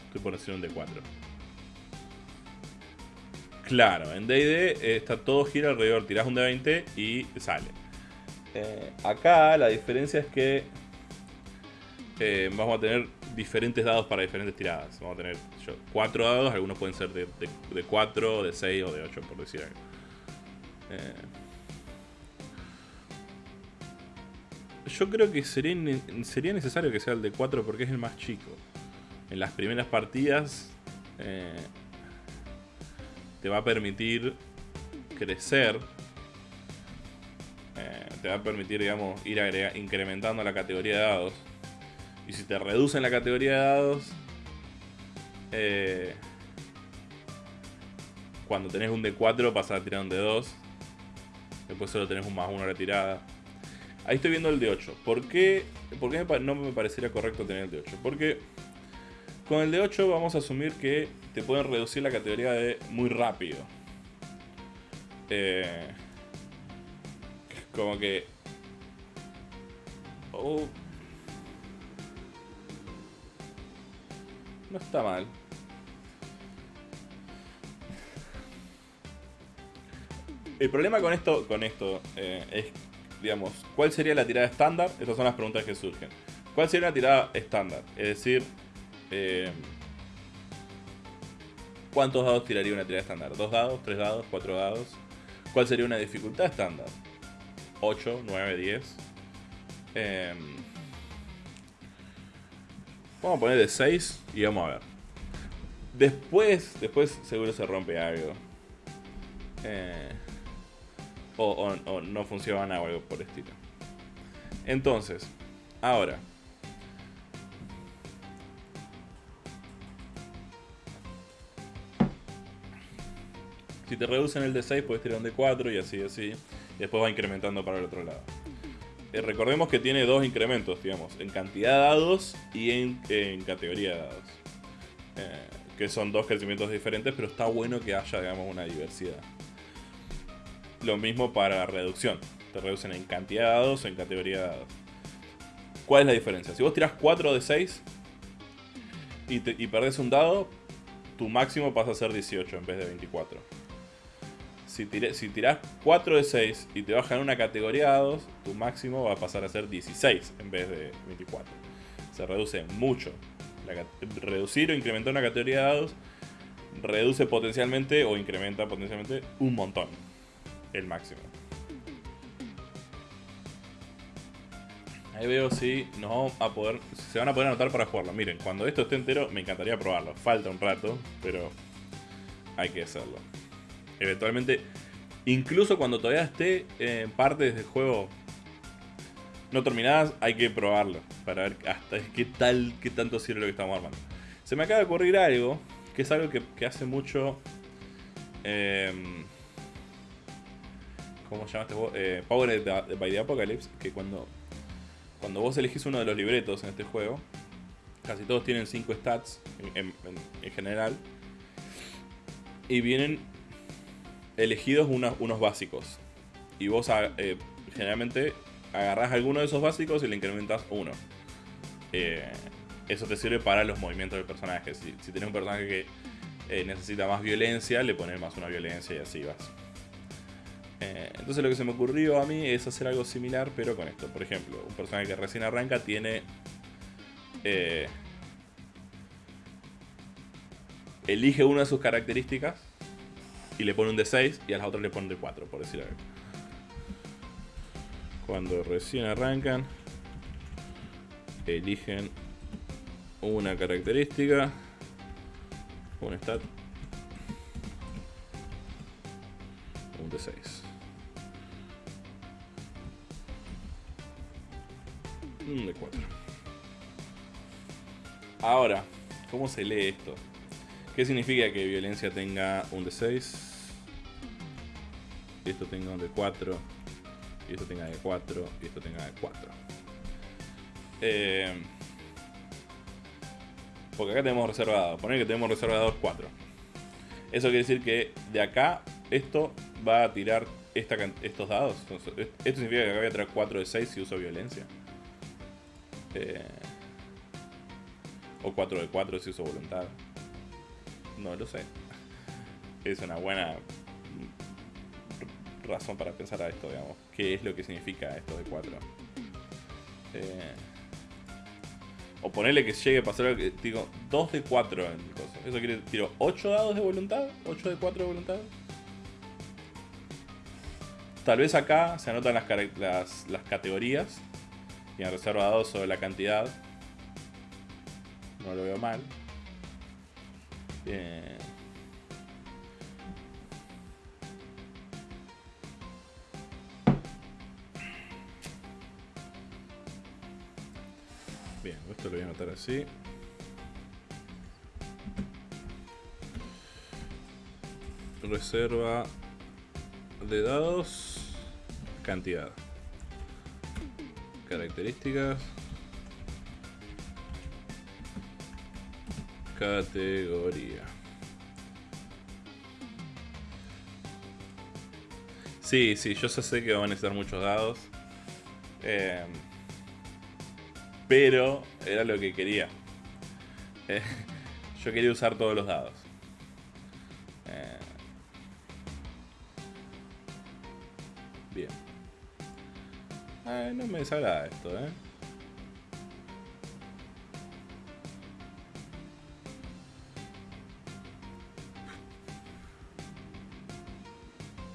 Estoy por hacer un D4. Claro, en D&D eh, está todo gira alrededor. Tirás un D20 y sale. Eh, acá la diferencia es que eh, vamos a tener diferentes dados para diferentes tiradas. Vamos a tener cuatro dados, algunos pueden ser de, de, 4, de 6 o de 8, por decir algo. Yo creo que sería, necesario que sea el de 4 porque es el más chico. En las primeras partidas eh, te va a permitir crecer. Eh, te va a permitir, digamos, ir incrementando la categoría de dados. Y si te reducen la categoría de dados, eh, cuando tenés un D4 pasas a tirar un D2. Después solo tenés un más uno retirada. Ahí estoy viendo el D8. ¿Por qué, por qué no me parecería correcto tener el D8? Porque con el D8 vamos a asumir que te pueden reducir la categoría de muy rápido. Eh, como que... Oh, no está mal. El problema con esto, con esto eh, es, digamos, ¿cuál sería la tirada estándar? Estas son las preguntas que surgen. ¿Cuál sería la tirada estándar? Es decir, eh, ¿cuántos dados tiraría una tirada estándar? ¿Dos dados? ¿Tres dados? ¿Cuatro dados? ¿Cuál sería una dificultad estándar? 8, 9, 10. vamos a poner de 6 y vamos a ver. Después, después seguro se rompe algo. Eh, o, no funciona o algo por el estilo. Entonces, ahora. Si te reducen el de 6 puedes tirar un de 4 y así, así. Después va incrementando para el otro lado. Eh, recordemos que tiene dos incrementos, digamos, en cantidad de dados y en, categoría de dados. Eh, que son dos crecimientos diferentes, pero está bueno que haya, digamos, una diversidad. Lo mismo para reducción. Te reducen en cantidad de dados o en categoría de dados. ¿Cuál es la diferencia? Si vos tirás 4 de 6 y, te, perdés un dado, tu máximo pasa a ser 18 en vez de 24. Si, si tirás 4 de 6 y te bajan una categoría de dados, tu máximo va a pasar a ser 16 en vez de 24. Se reduce mucho. reducir o incrementar una categoría de dados reduce potencialmente o incrementa potencialmente un montón el máximo. Ahí veo si no a poder, se van a poder anotar para jugarlo. Miren, cuando esto esté entero me encantaría probarlo. Falta un rato, pero hay que hacerlo. Eventualmente, incluso cuando todavía esté en partes del juego no terminadas, hay que probarlo para ver hasta qué tal, qué tanto sirve lo que estamos armando. Se me acaba de ocurrir algo, que es algo que, hace mucho... Eh, ¿Cómo se llama este? Eh, by the Apocalypse, que cuando, cuando vos elegís uno de los libretos en este juego, casi todos tienen 5 stats en, general, y vienen elegidos unos básicos. Y vos ah, eh, generalmente agarrás alguno de esos básicos y le incrementas uno. Eh, eso te sirve para los movimientos del personaje. Si, si tenés un personaje que necesita más violencia, le pones más una violencia y así vas. Eh, entonces lo que se me ocurrió a mí es hacer algo similar, pero con esto. Por ejemplo, un personaje que recién arranca tiene... Eh, elige una de sus características y le pone un D6 y a las otras le pone un D4, por decir algo. Cuando recién arrancan, eligen una característica, un stat, un D6. Un de 4. Ahora, ¿cómo se lee esto? ¿Qué significa que violencia tenga un de 6? Y esto tenga un de 4. Y esto tenga de 4. Y esto tenga de 4. Eh, porque acá tenemos reservado. Poner que tenemos reservado 4. Eso quiere decir que de acá esto va a tirar estos dados. esto significa que acá voy a tirar 4 de 6 si uso violencia. Eh, o 4 de 4 si uso voluntad. No lo sé. Es una buena razón para pensar a esto, digamos. ¿Qué es lo que significa esto de 4? Eh, o ponerle que llegue a pasar que digo 2 de 4 en el coso. Eso quiere tiro 8 dados de voluntad, 8 de 4 de voluntad. Tal vez acá se anotan las, las, las categorías tiene reservado sobre la cantidad. No lo veo mal. Bien. Bien, esto lo voy a anotar así. Reserva de dados, cantidad. Características. Categoría. Sí, sí, yo sé que van a necesitar muchos dados. Eh, pero era lo que quería. Eh, yo quería usar todos los dados. No me desagrada esto, ¿eh?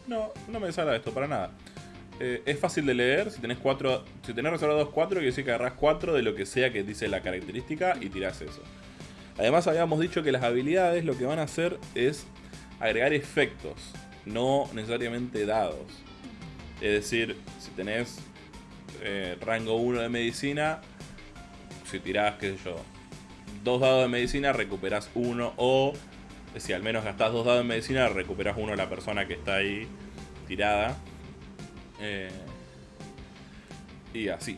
No, no me desagrada esto, para nada. Eh, es fácil de leer, si tenés cuatro, si tenés reservados 4, quiere decir que agarrás 4 de lo que sea que dice la característica y tirás eso. Además habíamos dicho que las habilidades lo que van a hacer es agregar efectos, no necesariamente dados. Es decir, si tenés eh, rango 1 de medicina, si tirás, qué sé yo, dos dados de medicina, recuperás uno o si al menos gastás dos dados de medicina, recuperás uno a la persona que está ahí tirada. Eh, y así.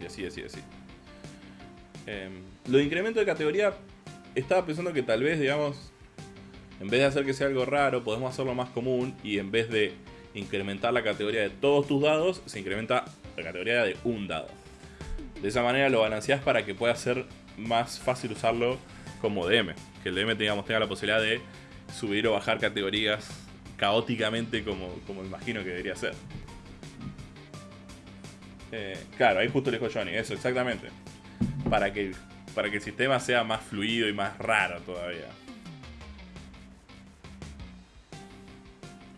Y así, así, así. Eh, lo de incremento de categoría, estaba pensando que tal vez, digamos, en vez de hacer que sea algo raro, podemos hacerlo más común y en vez de incrementar la categoría de todos tus dados, se incrementa la categoría de un dado. De esa manera lo balanceás para que pueda ser más fácil usarlo como DM. Que el DM digamos, tenga la posibilidad de subir o bajar categorías caóticamente como, como imagino que debería ser. Eh, claro, ahí justo le dijo Johnny, eso, exactamente. Para que, para que el sistema sea más fluido y más raro todavía.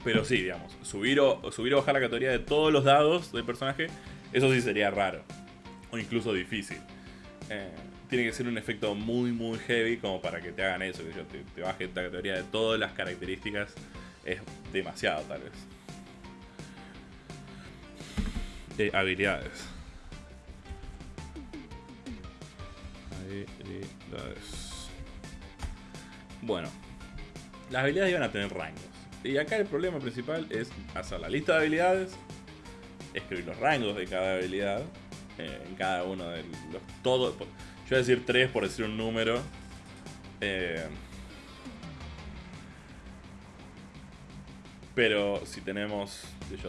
Pero sí, digamos, subir o, subir o bajar la categoría de todos los dados del personaje, eso sí sería raro. O incluso difícil. Eh, tiene que ser un efecto muy, muy heavy como para que te hagan eso, que yo te, te baje la categoría de todas las características. Es demasiado, tal vez habilidades. Habilidades. Bueno, las habilidades iban a tener rangos. Y acá el problema principal es hacer la lista de habilidades, escribir los rangos de cada habilidad, eh, en cada uno de los... Todo, yo voy a decir tres por decir un número. Eh, pero si tenemos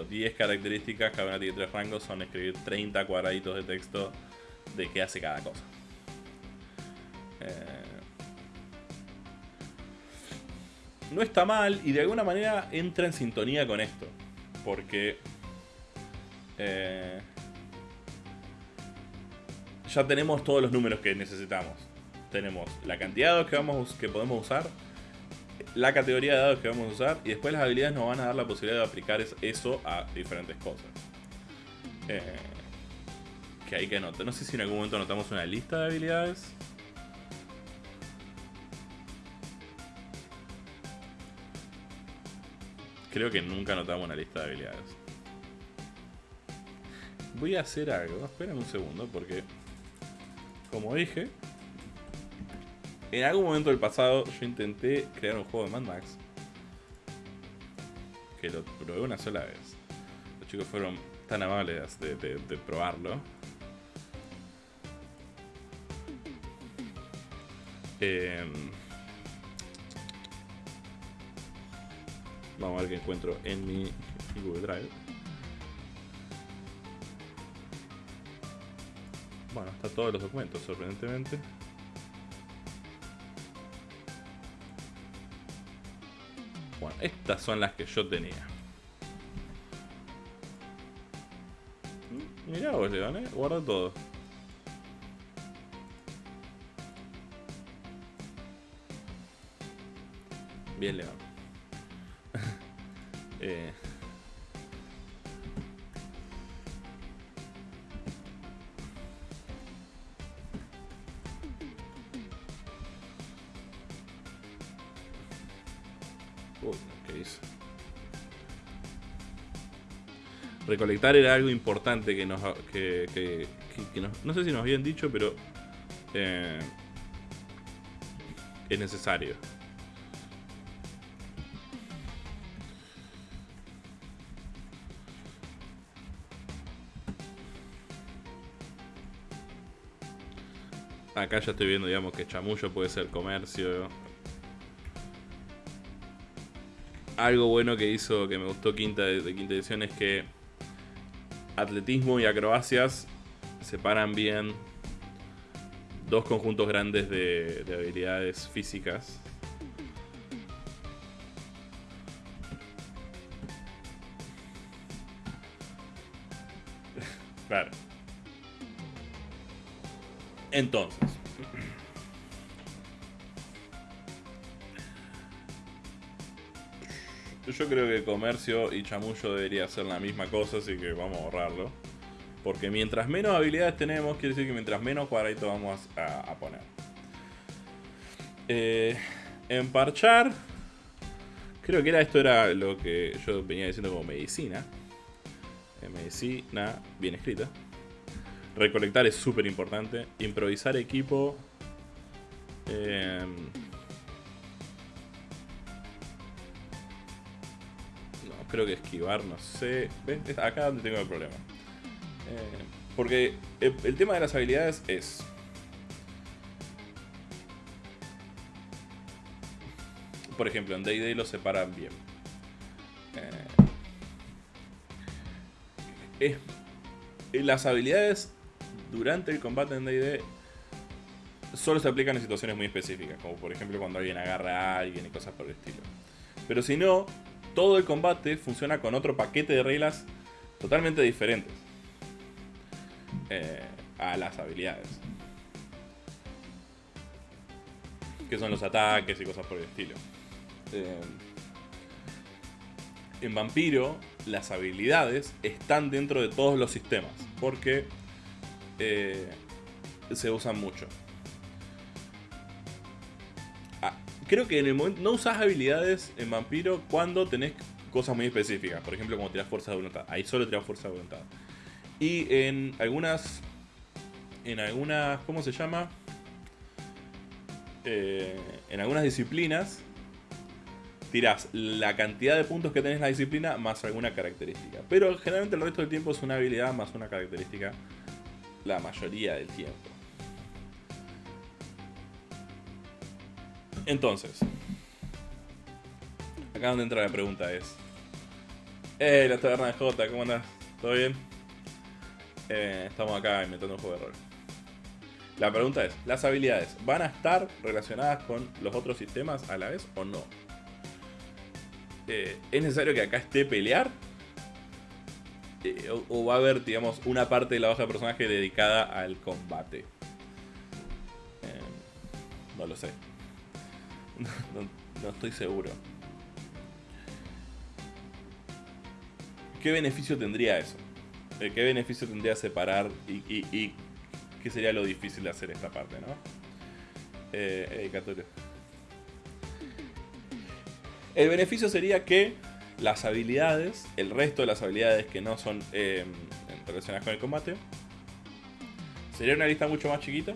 10 características, cada una tiene 3 rangos, son escribir 30 cuadraditos de texto de qué hace cada cosa. Eh, no está mal y de alguna manera entra en sintonía con esto. Porque eh, ya tenemos todos los números que necesitamos. Tenemos la cantidad de dados que, vamos, que podemos usar, la categoría de dados que vamos a usar y después las habilidades nos van a dar la posibilidad de aplicar eso a diferentes cosas. Eh, que hay que anotar. No sé si en algún momento anotamos una lista de habilidades. Creo que nunca anotamos una lista de habilidades. Voy a hacer algo. Esperen un segundo porque, como dije, en algún momento del pasado yo intenté crear un juego de Mad Max. Que lo probé una sola vez. Los chicos fueron tan amables de, probarlo. Em, vamos a ver qué encuentro en mi Google Drive. Bueno, está todos los documentos, sorprendentemente. Bueno, estas son las que yo tenía. Mirá vos, León, eh. Guarda todo. Bien, León. Eh. Recolectar era algo importante que nos, que, no sé si nos habían dicho, pero eh, es necesario. Acá ya estoy viendo, digamos, que chamullo puede ser comercio. Algo bueno que hizo, que me gustó quinta de, quinta edición es que atletismo y acrobacias separan bien dos conjuntos grandes de, de habilidades físicas. [laughs] Claro. Entonces. Yo creo que comercio y chamullo debería ser la misma cosa, así que vamos a ahorrarlo. Porque mientras menos habilidades tenemos, quiere decir que mientras menos cuadraditos vamos a, poner. Eh, emparchar. Creo que era esto era lo que yo venía diciendo como medicina. Eh, medicina bien escrita. Recolectar es súper importante. Improvisar equipo. Eh, no, creo que esquivar, no sé. ¿Ven? Es acá donde tengo el problema. Eh, porque el, tema de las habilidades es. Por ejemplo, en DD lo separan bien. Eh, las habilidades durante el combate en DD solo se aplican en situaciones muy específicas, como por ejemplo cuando alguien agarra a alguien y cosas por el estilo. Pero si no, todo el combate funciona con otro paquete de reglas totalmente diferentes eh, a las habilidades. Que son los ataques y cosas por el estilo. Eh, en Vampiro, las habilidades están dentro de todos los sistemas. Porque eh, se usan mucho. Ah, creo que en el momento. No usas habilidades en Vampiro cuando tenés cosas muy específicas. Por ejemplo, como tirás fuerza de voluntad. Ahí solo tirás fuerza de voluntad. Y en algunas. En algunas. ¿Cómo se llama? Eh, en algunas disciplinas. Tirás la cantidad de puntos que tenés en la disciplina más alguna característica. Pero generalmente el resto del tiempo es una habilidad más una característica. La mayoría del tiempo. Entonces. Acá donde entra la pregunta es. Eh, la taberna de Jota, ¿cómo andás? ¿Todo bien? Eh, estamos acá inventando un juego de rol. La pregunta es, ¿las habilidades van a estar relacionadas con los otros sistemas a la vez o no? Eh, ¿Es necesario que acá esté pelear? Eh, o, va a haber, digamos, una parte de la hoja de personaje dedicada al combate? Eh, no lo sé. [laughs] No, estoy seguro. ¿Qué beneficio tendría eso? Eh, ¿Qué beneficio tendría separar y, qué sería lo difícil de hacer esta parte, no? Eh. El beneficio sería que las habilidades, el resto de las habilidades que no son eh, relacionadas con el combate, sería una lista mucho más chiquita.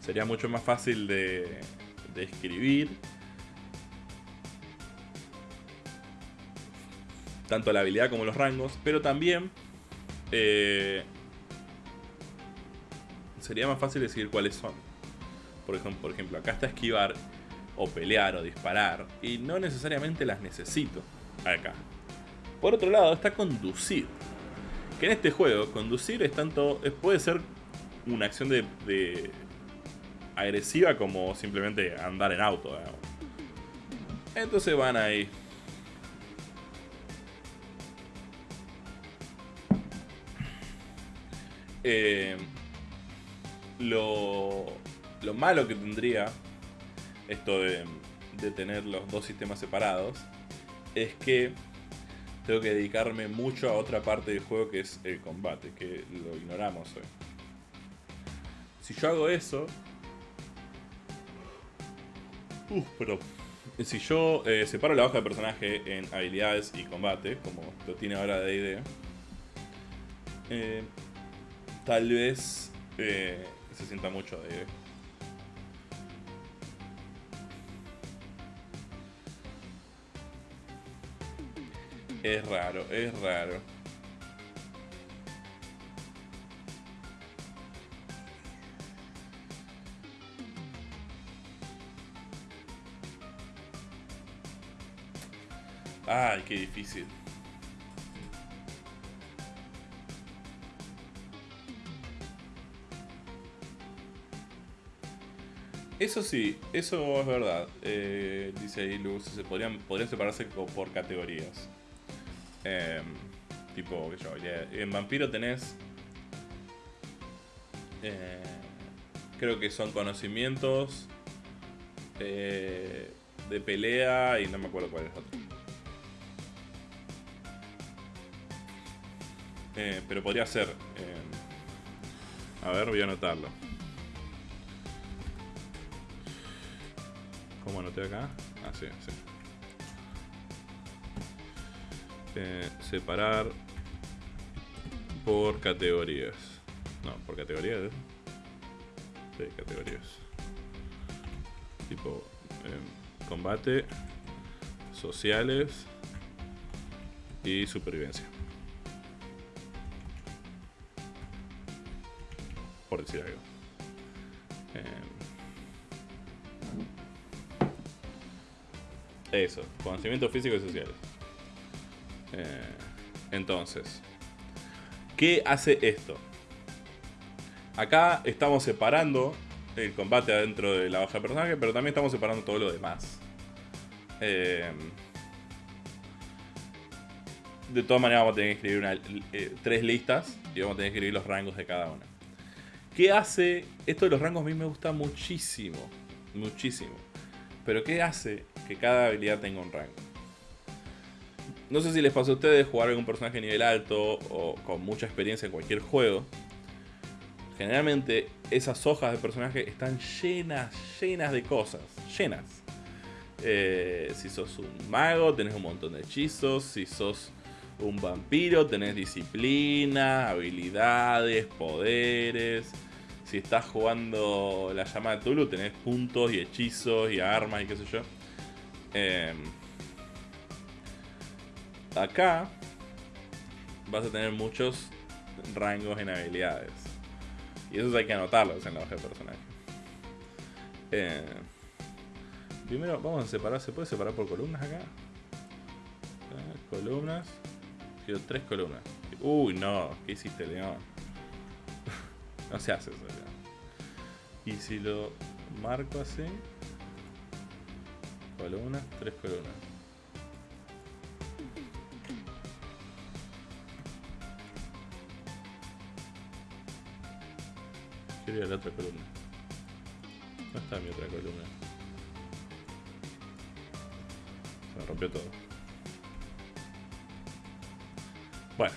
Sería mucho más fácil de, de escribir. Tanto la habilidad como los rangos. Pero también eh, sería más fácil decidir cuáles son. Por ejemplo, por ejemplo, acá está esquivar o pelear o disparar y no necesariamente las necesito acá. Por otro lado está conducir. Que en este juego conducir es tanto es- puede ser una acción de, de agresiva como simplemente andar en auto. digamos. Entonces van ahí. Eh, lo, lo malo que tendría esto de, tener los dos sistemas separados es que tengo que dedicarme mucho a otra parte del juego que es el combate, que lo ignoramos hoy. Si yo hago eso... Uf, pero... Si yo eh, separo la hoja de personaje en habilidades y combate, como lo tiene ahora D&D, eh, tal vez eh, se sienta mucho de... Es raro, es raro. Ay, qué difícil. Eso sí, eso es verdad. Eh, dice Luz, se podrían, podrían separarse por categorías. Em, tipo, que yo, en Vampiro tenés... Eh, creo que son conocimientos eh, de pelea y no me acuerdo cuál es otro. pero podría ser... Em, a ver, voy a anotarlo. ¿Cómo anoté acá? Ah, sí, sí. Eh, separar por categorías. No, por categorías. ¿eh? Sí, categorías. Tipo em, combate, sociales y supervivencia. Por decir algo. Eso, conocimientos físicos y sociales. Eh, entonces, ¿qué hace esto? Acá estamos separando el combate adentro de la hoja de personaje, pero también estamos separando todo lo demás. Eh, de todas maneras vamos a tener que escribir eh, tres listas y vamos a tener que escribir los rangos de cada una. ¿Qué hace? Esto de los rangos a mí me gusta muchísimo. Muchísimo. Pero ¿qué hace que cada habilidad tenga un rango? No sé si les pasó a ustedes jugar algún personaje a nivel alto o con mucha experiencia en cualquier juego. Generalmente esas hojas de personaje están llenas, llenas de cosas. Llenas. Eh, si sos un mago, tenés un montón de hechizos. Si sos un vampiro, tenés disciplina, habilidades, poderes si estás jugando la llama de Tulu, tenés puntos y hechizos y armas y qué sé yo. Em, acá vas a tener muchos rangos en habilidades. Y esos hay que anotarlos en la hoja de personaje. Em, primero vamos a separar, ¿se puede separar por columnas acá? Ah, columnas. Quiero tres columnas. Uy, no, ¿qué hiciste, León? [laughs] no se hace eso. Y si lo marco así, columnas, tres columnas. A la otra columna. No está mi otra columna. Se me rompió todo. Bueno.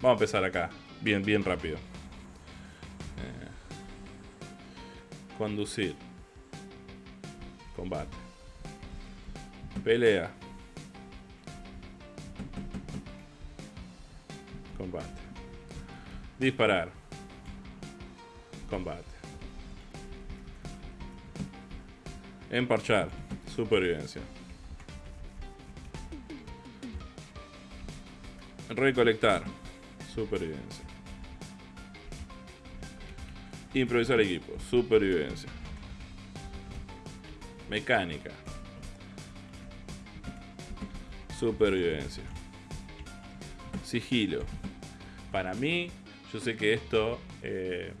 Vamos a empezar acá. Bien, bien rápido. Conducir. Combate. Pelea. Combate. Disparar. Combate. Emparchar. Supervivencia. Recolectar. Supervivencia. Improvisar equipo, supervivencia. Mecánica. Supervivencia. Sigilo. Para mí, yo sé que esto eh,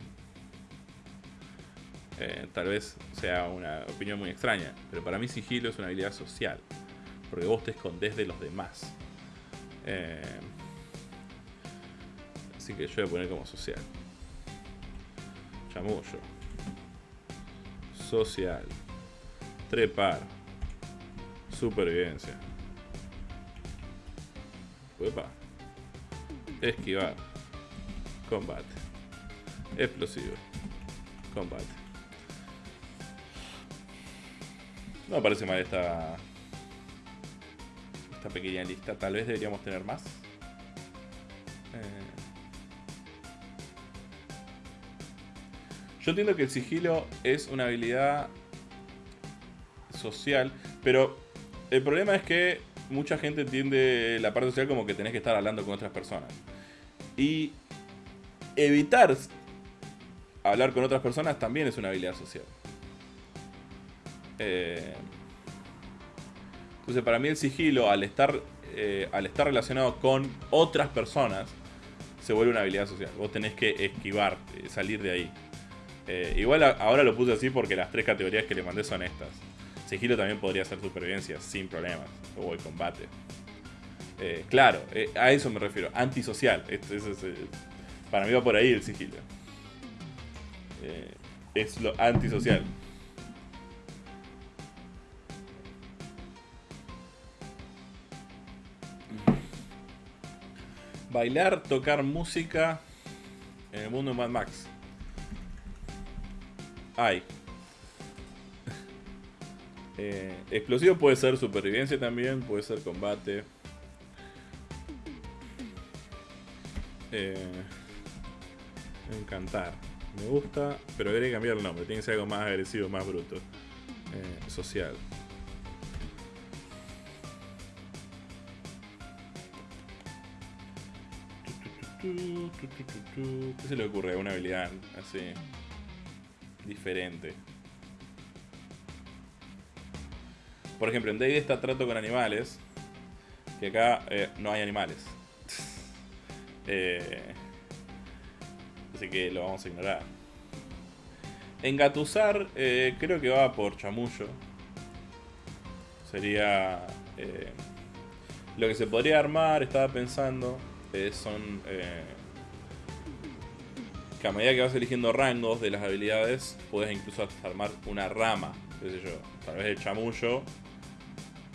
eh, tal vez sea una opinión muy extraña, pero para mí sigilo es una habilidad social, porque vos te escondés de los demás. Eh, así que yo voy a poner como social. Chamullo. Social. Trepar. Supervivencia. Uepa. Esquivar. Combate. Explosivo. Combate. No me parece mal esta. Esta pequeña lista. Tal vez deberíamos tener más. Eh, Yo entiendo que el sigilo es una habilidad social, pero el problema es que mucha gente entiende la parte social como que tenés que estar hablando con otras personas. Y evitar hablar con otras personas también es una habilidad social. Eh, entonces, para mí el sigilo, al estar, eh, al estar relacionado con otras personas, se vuelve una habilidad social. Vos tenés que esquivar, eh, salir de ahí. igual ahora lo puse así porque las tres categorías que le mandé son estas. Sigilo también podría ser supervivencia sin problemas, o el combate. claro, a eso me refiero, antisocial. para mí va por ahí el sigilo. es lo antisocial. Bailar, tocar música en el mundo de Mad Max. Ay. [laughs] Eh, explosivo puede ser supervivencia también, puede ser combate. Eh, encantar. Me gusta, pero que cambiar el nombre. Tiene que ser algo más agresivo, más bruto. Eh, social. ¿Qué se le ocurre? Una habilidad así. Diferente. Por ejemplo, en Day está trato con animales. Que acá eh, no hay animales. [laughs] Eh, así que lo vamos a ignorar. Engatusar eh, creo que va por chamullo. Sería... lo que se podría armar, estaba pensando son eh, que a medida que vas eligiendo rangos de las habilidades, puedes incluso armar una rama, qué yo, tal vez el chamullo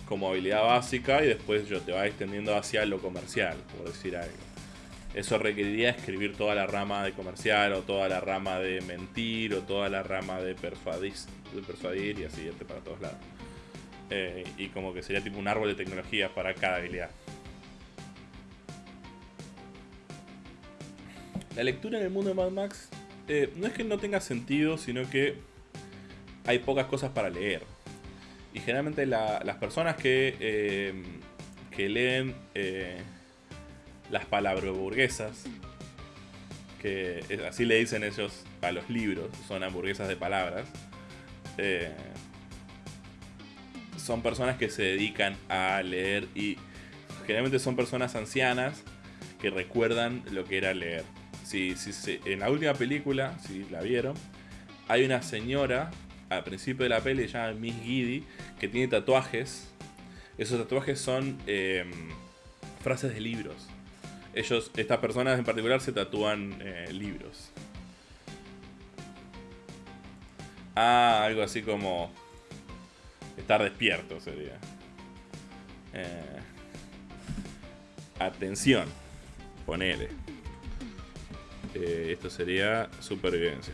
como habilidad básica y después yo te va extendiendo hacia lo comercial, por decir algo. Eso requeriría escribir toda la rama de comercial o toda la rama de mentir o toda la rama de persuadir, persuadir y así irte para todos lados. Eh, y como que sería tipo un árbol de tecnología para cada habilidad. La lectura en el mundo de Mad Max eh, no es que no tenga sentido, sino que hay pocas cosas para leer. Y generalmente las personas que, eh, que leen eh, las palabras burguesas, que así le dicen ellos a los libros, son hamburguesas de palabras, son personas que se dedican a leer y generalmente son personas ancianas que recuerdan lo que era leer si, en la última película, si la vieron, hay una señora al principio de la peli llamada Miss Giddy que tiene tatuajes. Esos tatuajes son em, frases de libros. Ellos, estas personas en particular, se tatúan eh, libros. Ah, algo así como estar despierto sería. Eh, atención, ponele. Eh, esto sería supervivencia.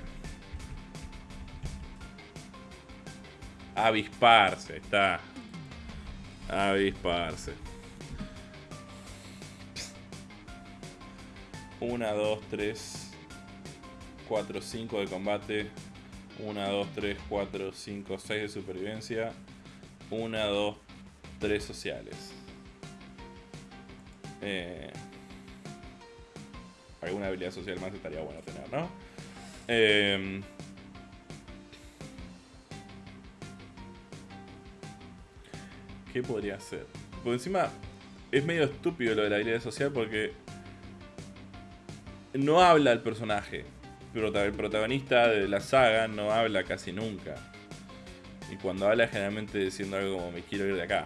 Avisparse, está. Avisparse. 1, 2, 3, 4, 5 de combate. 1, 2, 3, 4, 5, 6 de supervivencia. 1, 2, 3 sociales. Eh, alguna habilidad social más estaría bueno tener, ¿no? Eh, ¿Qué podría ser? Por encima es medio estúpido lo de la habilidad social porque no habla el personaje. El protagonista de la saga no habla casi nunca. Y cuando habla generalmente diciendo algo como me quiero ir de acá.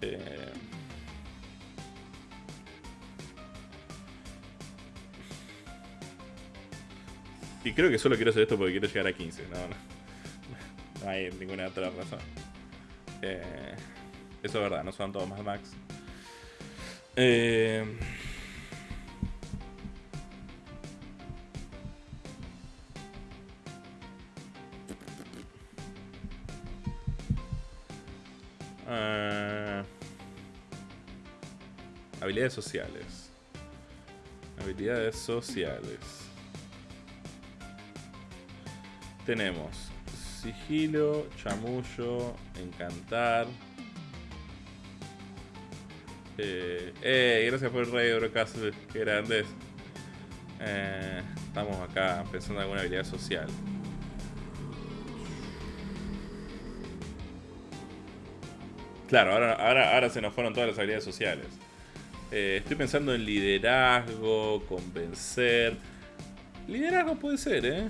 Eh, Y creo que solo quiero hacer esto porque quiero llegar a 15. No, no. No hay ninguna otra razón. Eh, eso es verdad, no son todos más Max. Eh, eh, habilidades sociales. Habilidades sociales. Tenemos sigilo, chamullo, encantar. Eh, gracias por el rey Eurocastle, qué grandes. Eh, estamos acá pensando en alguna habilidad social. Claro, ahora, ahora, ahora se nos fueron todas las habilidades sociales. Eh, estoy pensando en liderazgo, convencer. Liderazgo puede ser, ¿eh?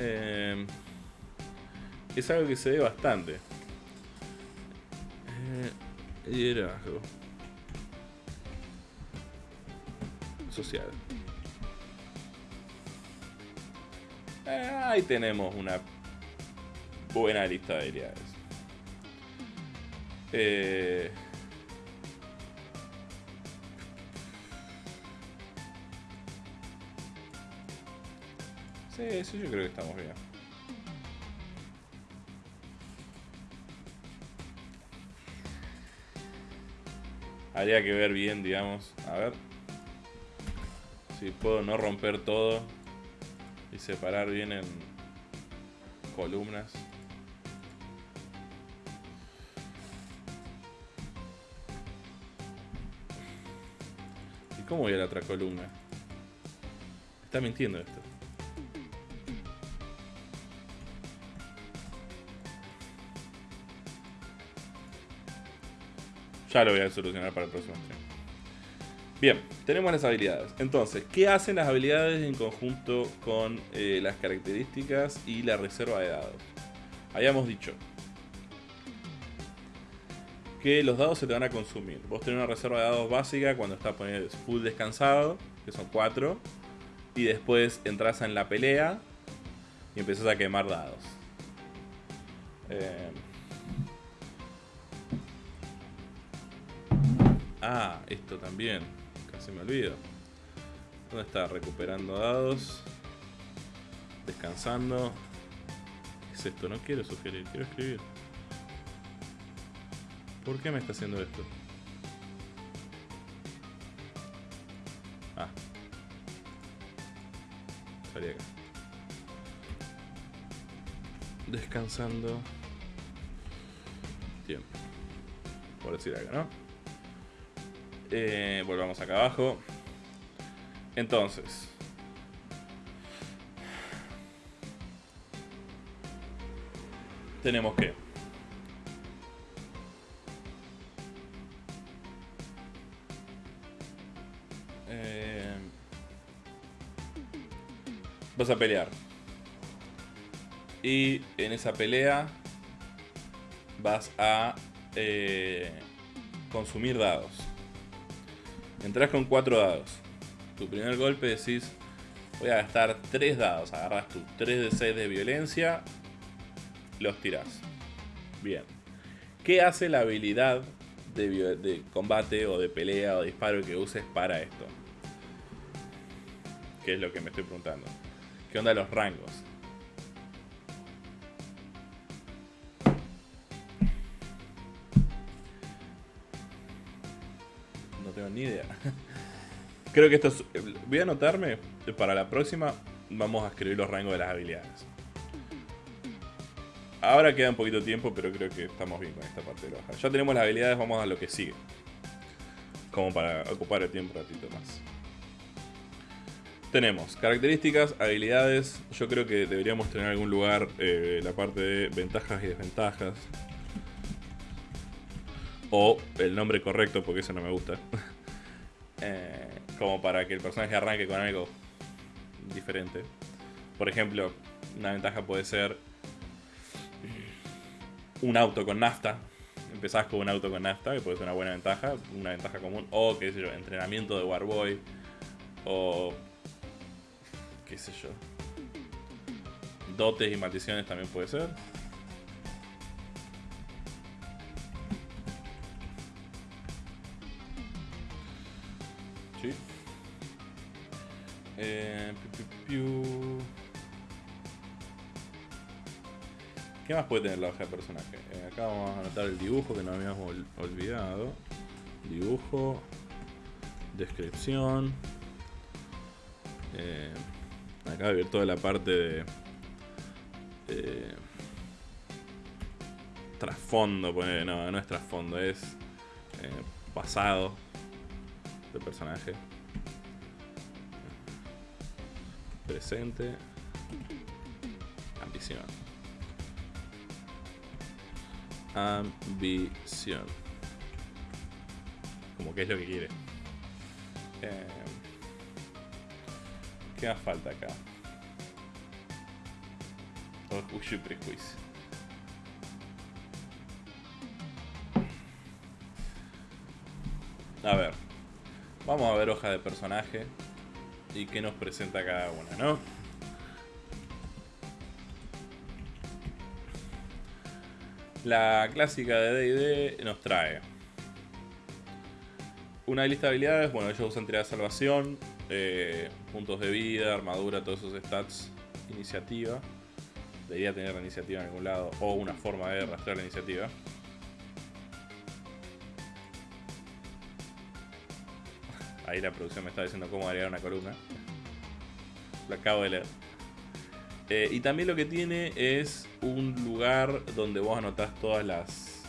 Eh es algo que se ve bastante. Eh, liderazgo. Social. ahí tenemos una buena lista de habilidades. Eh, sí, yo creo que estamos bien. Habría que ver bien, digamos. A ver. Si puedo no romper todo. Y separar bien en columnas. ¿Cómo voy a la otra columna? Está mintiendo esto. Ya lo voy a solucionar para el próximo stream. Bien, tenemos las habilidades. Entonces, ¿qué hacen las habilidades en conjunto con eh, las características y la reserva de dados? Habíamos dicho que los dados se te van a consumir. Vos tenés una reserva de dados básica cuando está full descansado, que son 4. Y después entras en la pelea y empezás a quemar dados. Eh, Ah, esto también. Casi me olvido. ¿Dónde está? Recuperando dados. Descansando. ¿Qué es esto? No quiero sugerir, quiero escribir. ¿Por qué me está haciendo esto? Ah. Salí acá. Descansando. Tiempo. Por decir algo, ¿no? Eh, volvamos acá abajo. Entonces. Tenemos que vas a pelear. Y en esa pelea vas a eh, consumir dados. Entrás con 4 dados. Tu primer golpe decís, voy a gastar 3 dados. Agarras tu 3 de 6 de violencia, los tirás. Bien. ¿Qué hace la habilidad de, de combate o de pelea o disparo que uses para esto? ¿Qué es lo que me estoy preguntando? ¿Qué onda los rangos? Ni idea. [laughs] Creo que esto es... Voy a anotarme. Para la próxima vamos a escribir los rangos de las habilidades. Ahora queda un poquito de tiempo, pero creo que estamos bien con esta parte de hoja. Ya tenemos las habilidades, vamos a lo que sigue. Como para ocupar el tiempo un ratito más. Tenemos características, habilidades. Yo creo que deberíamos tener en algún lugar eh, la parte de ventajas y desventajas. O el nombre correcto, porque eso no me gusta. [laughs] Eh, como para que el personaje arranque con algo diferente. Por ejemplo, una ventaja puede ser un auto con nafta. Empezás con un auto con nafta, que puede ser una buena ventaja, una ventaja común. O, qué sé yo, entrenamiento de Warboy. O qué sé yo. Dotes y maldiciones también puede ser. Eh, ¿Qué más puede tener la hoja de personaje? Eh, acá vamos a anotar el dibujo que no habíamos olvidado. Dibujo. Descripción. Eh, acá voy a ver toda la parte de... Trasfondo, pues, no, no es trasfondo, es pasado del personaje. Presente. Ambición. Ambición. Como que es lo que quiere. Eh, ¿Qué más falta acá? Orgullo y prejuicio. A ver. Vamos a ver hoja de personaje. Y qué nos presenta cada una, ¿no? La clásica de D&D nos trae una lista de habilidades, bueno, ellos usan tirada de salvación, eh, puntos de vida, armadura, todos esos stats, iniciativa. Debería tener la iniciativa en algún lado, o una forma de rastrear la iniciativa. Ahí la producción me está diciendo cómo agregar una columna. Lo acabo de leer. Eh, y también lo que tiene es un lugar donde vos anotás todas las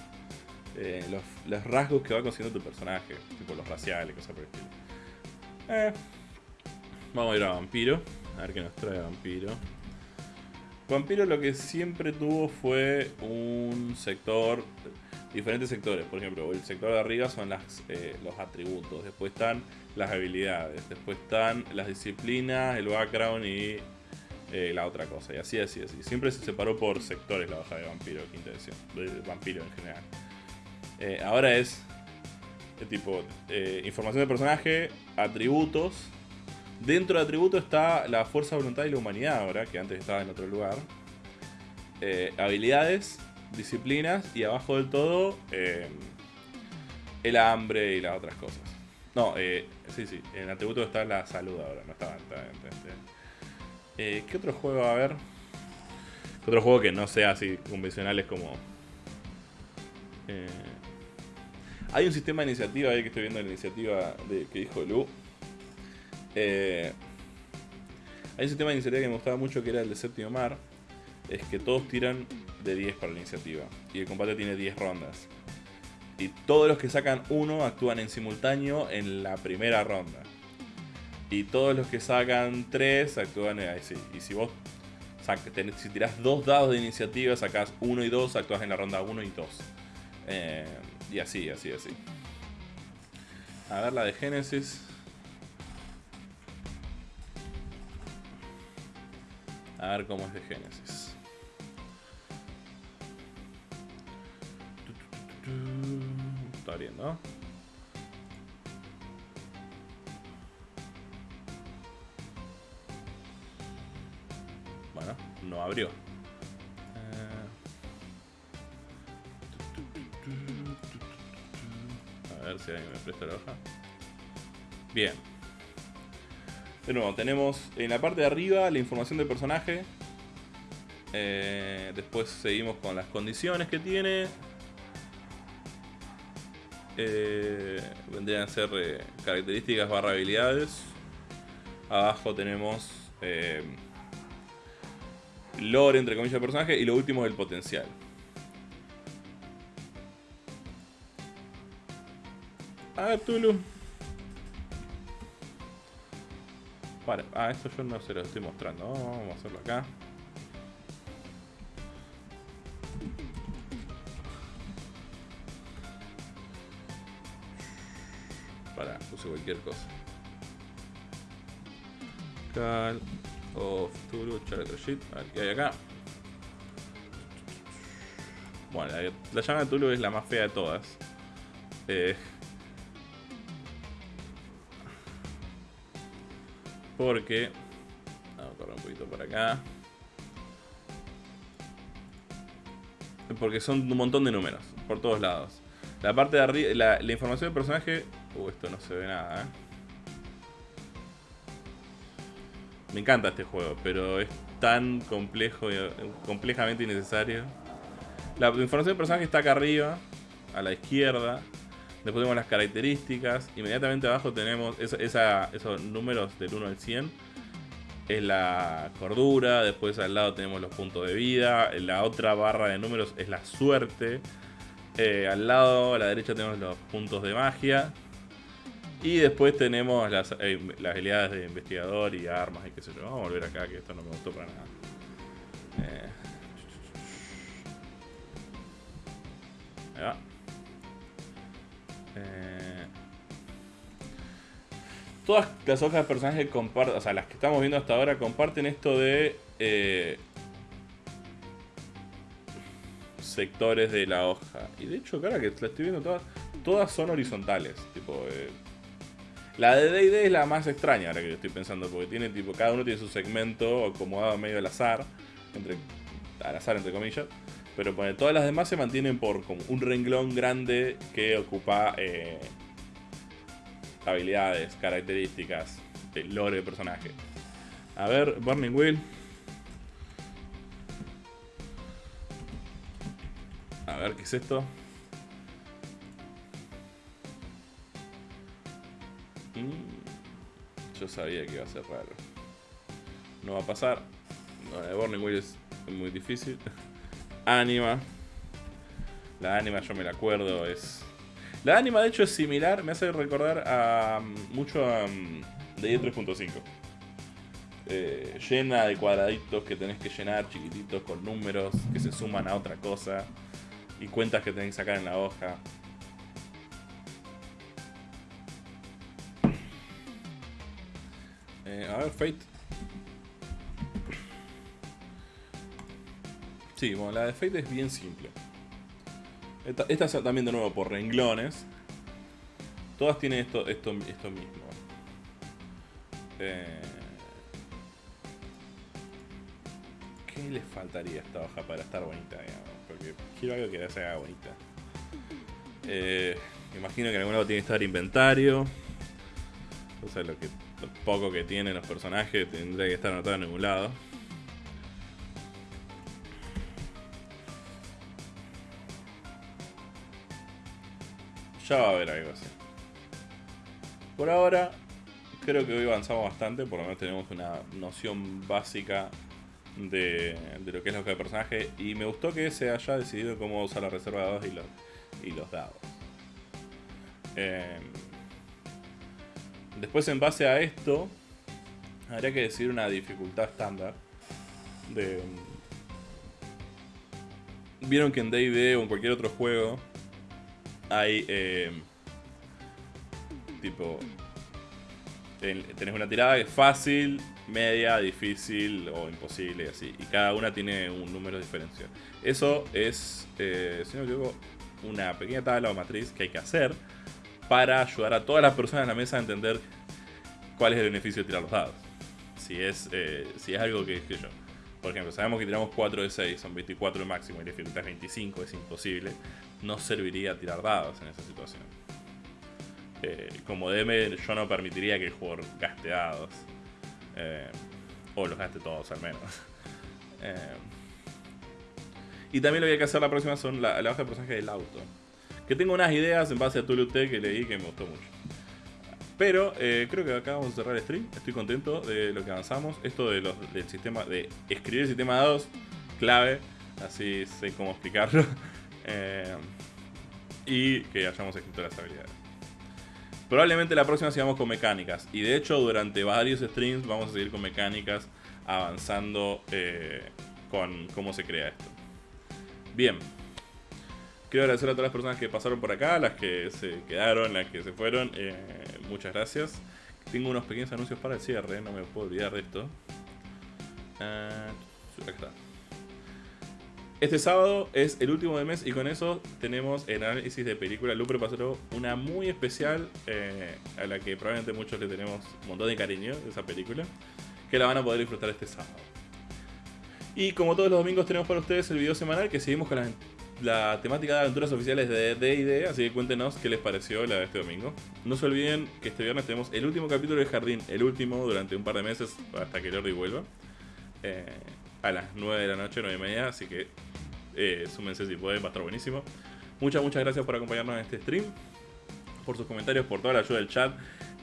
eh, los, rasgos que va consiguiendo tu personaje, tipo los raciales, cosas por el estilo. Eh, vamos a ir a Vampiro, a ver qué nos trae Vampiro. Vampiro lo que siempre tuvo fue un sector, diferentes sectores. Por ejemplo, el sector de arriba son las, los atributos, después están las habilidades, después están las disciplinas, el background y eh, la otra cosa. Y así, así, así. Siempre se separó por sectores la hoja de vampiro, quinta edición. Vampiro en general. Eh, ahora es eh, tipo información de personaje, atributos. Dentro de atributos está la fuerza, voluntad y la humanidad ahora, que antes estaba en otro lugar. habilidades, disciplinas y abajo del todo el hambre y las otras cosas. No, sí, sí, en atributos está la salud ahora, no estaba eh, ¿Qué otro juego va a haber? ¿Qué otro juego que no sea así convencionales como... Eh, hay un sistema de iniciativa ahí que estoy viendo la iniciativa de, que dijo Lu. Eh, hay un sistema de iniciativa que me gustaba mucho que era el de séptimo mar. Es que todos tiran de 10 para la iniciativa. Y el combate tiene 10 rondas. Y todos los que sacan uno actúan en simultáneo en la primera ronda. Y todos los que sacan 3 actúan ahí sí. Y si vos si tirás dos dados de iniciativa, sacás 1 y 2, actúas en la ronda 1 y 2. Eh, y así, así, así. A ver la de Génesis. A ver cómo es de Génesis. Está abriendo. no abrió. Eh, a ver si alguien me presta la hoja. Bien. De nuevo, tenemos en la parte de arriba la información del personaje. Eh, después seguimos con las condiciones que tiene. Eh, vendrían a ser características barra habilidades. Abajo tenemos lore, entre comillas, del personaje. Y lo último es el potencial. A Tulu. Vale, ah, esto yo no se lo estoy mostrando. Vamos a hacerlo acá. Cualquier cosa. Cal of Tulu, Character Sheet. A ver qué hay acá. Bueno, la, llama de Tulu es la más fea de todas. Eh, porque. Vamos a correr un poquito por acá. Porque son un montón de números, por todos lados. La parte de arriba, la, la información del personaje. Uh, esto no se ve nada, eh. Me encanta este juego, pero es tan complejo y eh, complejamente innecesario. La información del personaje está acá arriba, a la izquierda. Después tenemos las características. Inmediatamente abajo tenemos esos números del 1 al 100. es la cordura, después al lado tenemos los puntos de vida, la otra barra de números es la suerte, eh, al lado a la derecha tenemos los puntos de magia, y después tenemos las, eh, las habilidades de investigador y armas y qué sé yo. Vamos a volver acá, que esto no me gustó para nada. Eh. Ahí va. Eh. Todas las hojas de personaje comparten, o sea, las que estamos viendo hasta ahora comparten esto de sectores de la hoja. Y de hecho, cara, que la estoy viendo todas, todas son horizontales. Tipo, eh, la de D&D es la más extraña ahora que yo estoy pensando, porque tiene tipo, cada uno tiene su segmento acomodado medio al azar, entre, al azar entre comillas, pero pone, todas las demás se mantienen por como un renglón grande que ocupa eh, habilidades, características, el lore de personaje. A ver, Burning Wheel. A ver, ¿qué es esto? Mm, yo sabía que iba a ser raro. No va a pasar. No, la Burning Wheel es muy difícil. [laughs] Anima. La anima yo me la acuerdo, es... La anima de hecho es similar, me hace recordar a mm, mucho a DE 3.5. Eh, llena de cuadraditos que tenés que llenar, chiquititos, con números que se suman a otra cosa. Y cuentas que tenés que sacar en la hoja. Eh, a ver, Fate. Sí, bueno, la de Fate es bien simple. Esta, es también de nuevo por renglones. Todas tienen esto, esto, esto mismo. Eh, ¿Qué le faltaría a esta hoja para estar bonita? Porque quiero algo que se haga bonita. Eh, imagino que en algún lado tiene que estar inventario. O sea, lo, que, poco que tienen los personajes tendría que estar anotado en algún lado. Ya va a haber algo así. Por ahora, creo que hoy avanzamos bastante, por lo menos tenemos una noción básica de, de lo que es la hoja de personaje. Y me gustó que se haya decidido cómo usar la reserva de dados y los, y los dados. Eh, después, en base a esto, habría que decir una dificultad estándar. De, Vieron que en D&D o en cualquier otro juego hay eh, tipo tenés una tirada que es fácil, media, difícil o imposible y así. Y cada una tiene un número de. Eso es, eh, si no me equivoco, una pequeña tabla o matriz que hay que hacer para ayudar a todas las personas en la mesa a entender cuál es el beneficio de tirar los dados. Si es, eh, si es algo que, que yo. Por ejemplo, sabemos que tiramos 4 de 6, son 24 máximo y la dificultad es 25, es imposible. No serviría tirar dados en esa situación. Eh, como DM, yo no permitiría que el jugador gaste dados. Eh, o los gaste todos al menos. [laughs] Y también lo que hay que hacer la próxima son la, la hoja de personaje del auto. Que tengo unas ideas en base a Tulute que leí que me gustó mucho. Pero eh, creo que acá vamos a cerrar el stream. Estoy contento de lo que avanzamos. Esto de los, del sistema de escribir el sistema de dados, clave. Así sé cómo explicarlo. [laughs] Eh, y que hayamos escrito las habilidades. Probablemente la próxima sigamos con mecánicas. Y de hecho, durante varios streams vamos a seguir con mecánicas avanzando eh, con cómo se crea esto. Bien. Quiero agradecer a todas las personas que pasaron por acá, las que se quedaron, las que se fueron. Eh, muchas gracias. Tengo unos pequeños anuncios para el cierre, no me puedo olvidar de esto. Uh, acá está. Este sábado es el último del mes y con eso tenemos el análisis de película Lupre pasó una muy especial eh, a la que probablemente muchos le tenemos un montón de cariño, esa película, que la van a poder disfrutar este sábado. Y como todos los domingos tenemos para ustedes el video semanal que seguimos con la, la temática de aventuras oficiales de D&D, así que cuéntenos qué les pareció la de este domingo. No se olviden que este viernes tenemos el último capítulo de Jardín, el último durante un par de meses hasta que Lordi vuelva. Eh, a las 9 de la noche, 9 y media, así que eh, súmense si pueden, va a estar buenísimo. Muchas, muchas gracias por acompañarnos en este stream, por sus comentarios, por toda la ayuda del chat.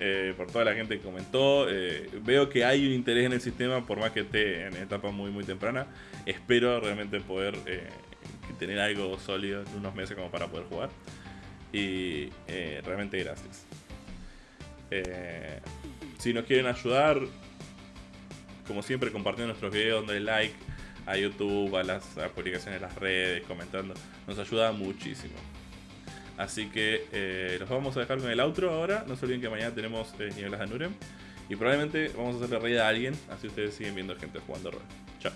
eh, por toda la gente que comentó. Eh, veo que hay un interés en el sistema, por más que esté en etapa muy, muy temprana. Espero realmente poder tener algo sólido en unos meses como para poder jugar. Y realmente gracias. si nos quieren ayudar, como siempre, compartiendo nuestros videos, dando like a YouTube, a las publicaciones en las redes, comentando, nos ayuda muchísimo. Así que eh, los vamos a dejar con el outro ahora. No se olviden que mañana tenemos eh, de Nurem. Y probablemente vamos a hacerle reír a alguien. Así ustedes siguen viendo gente jugando rol. Chao.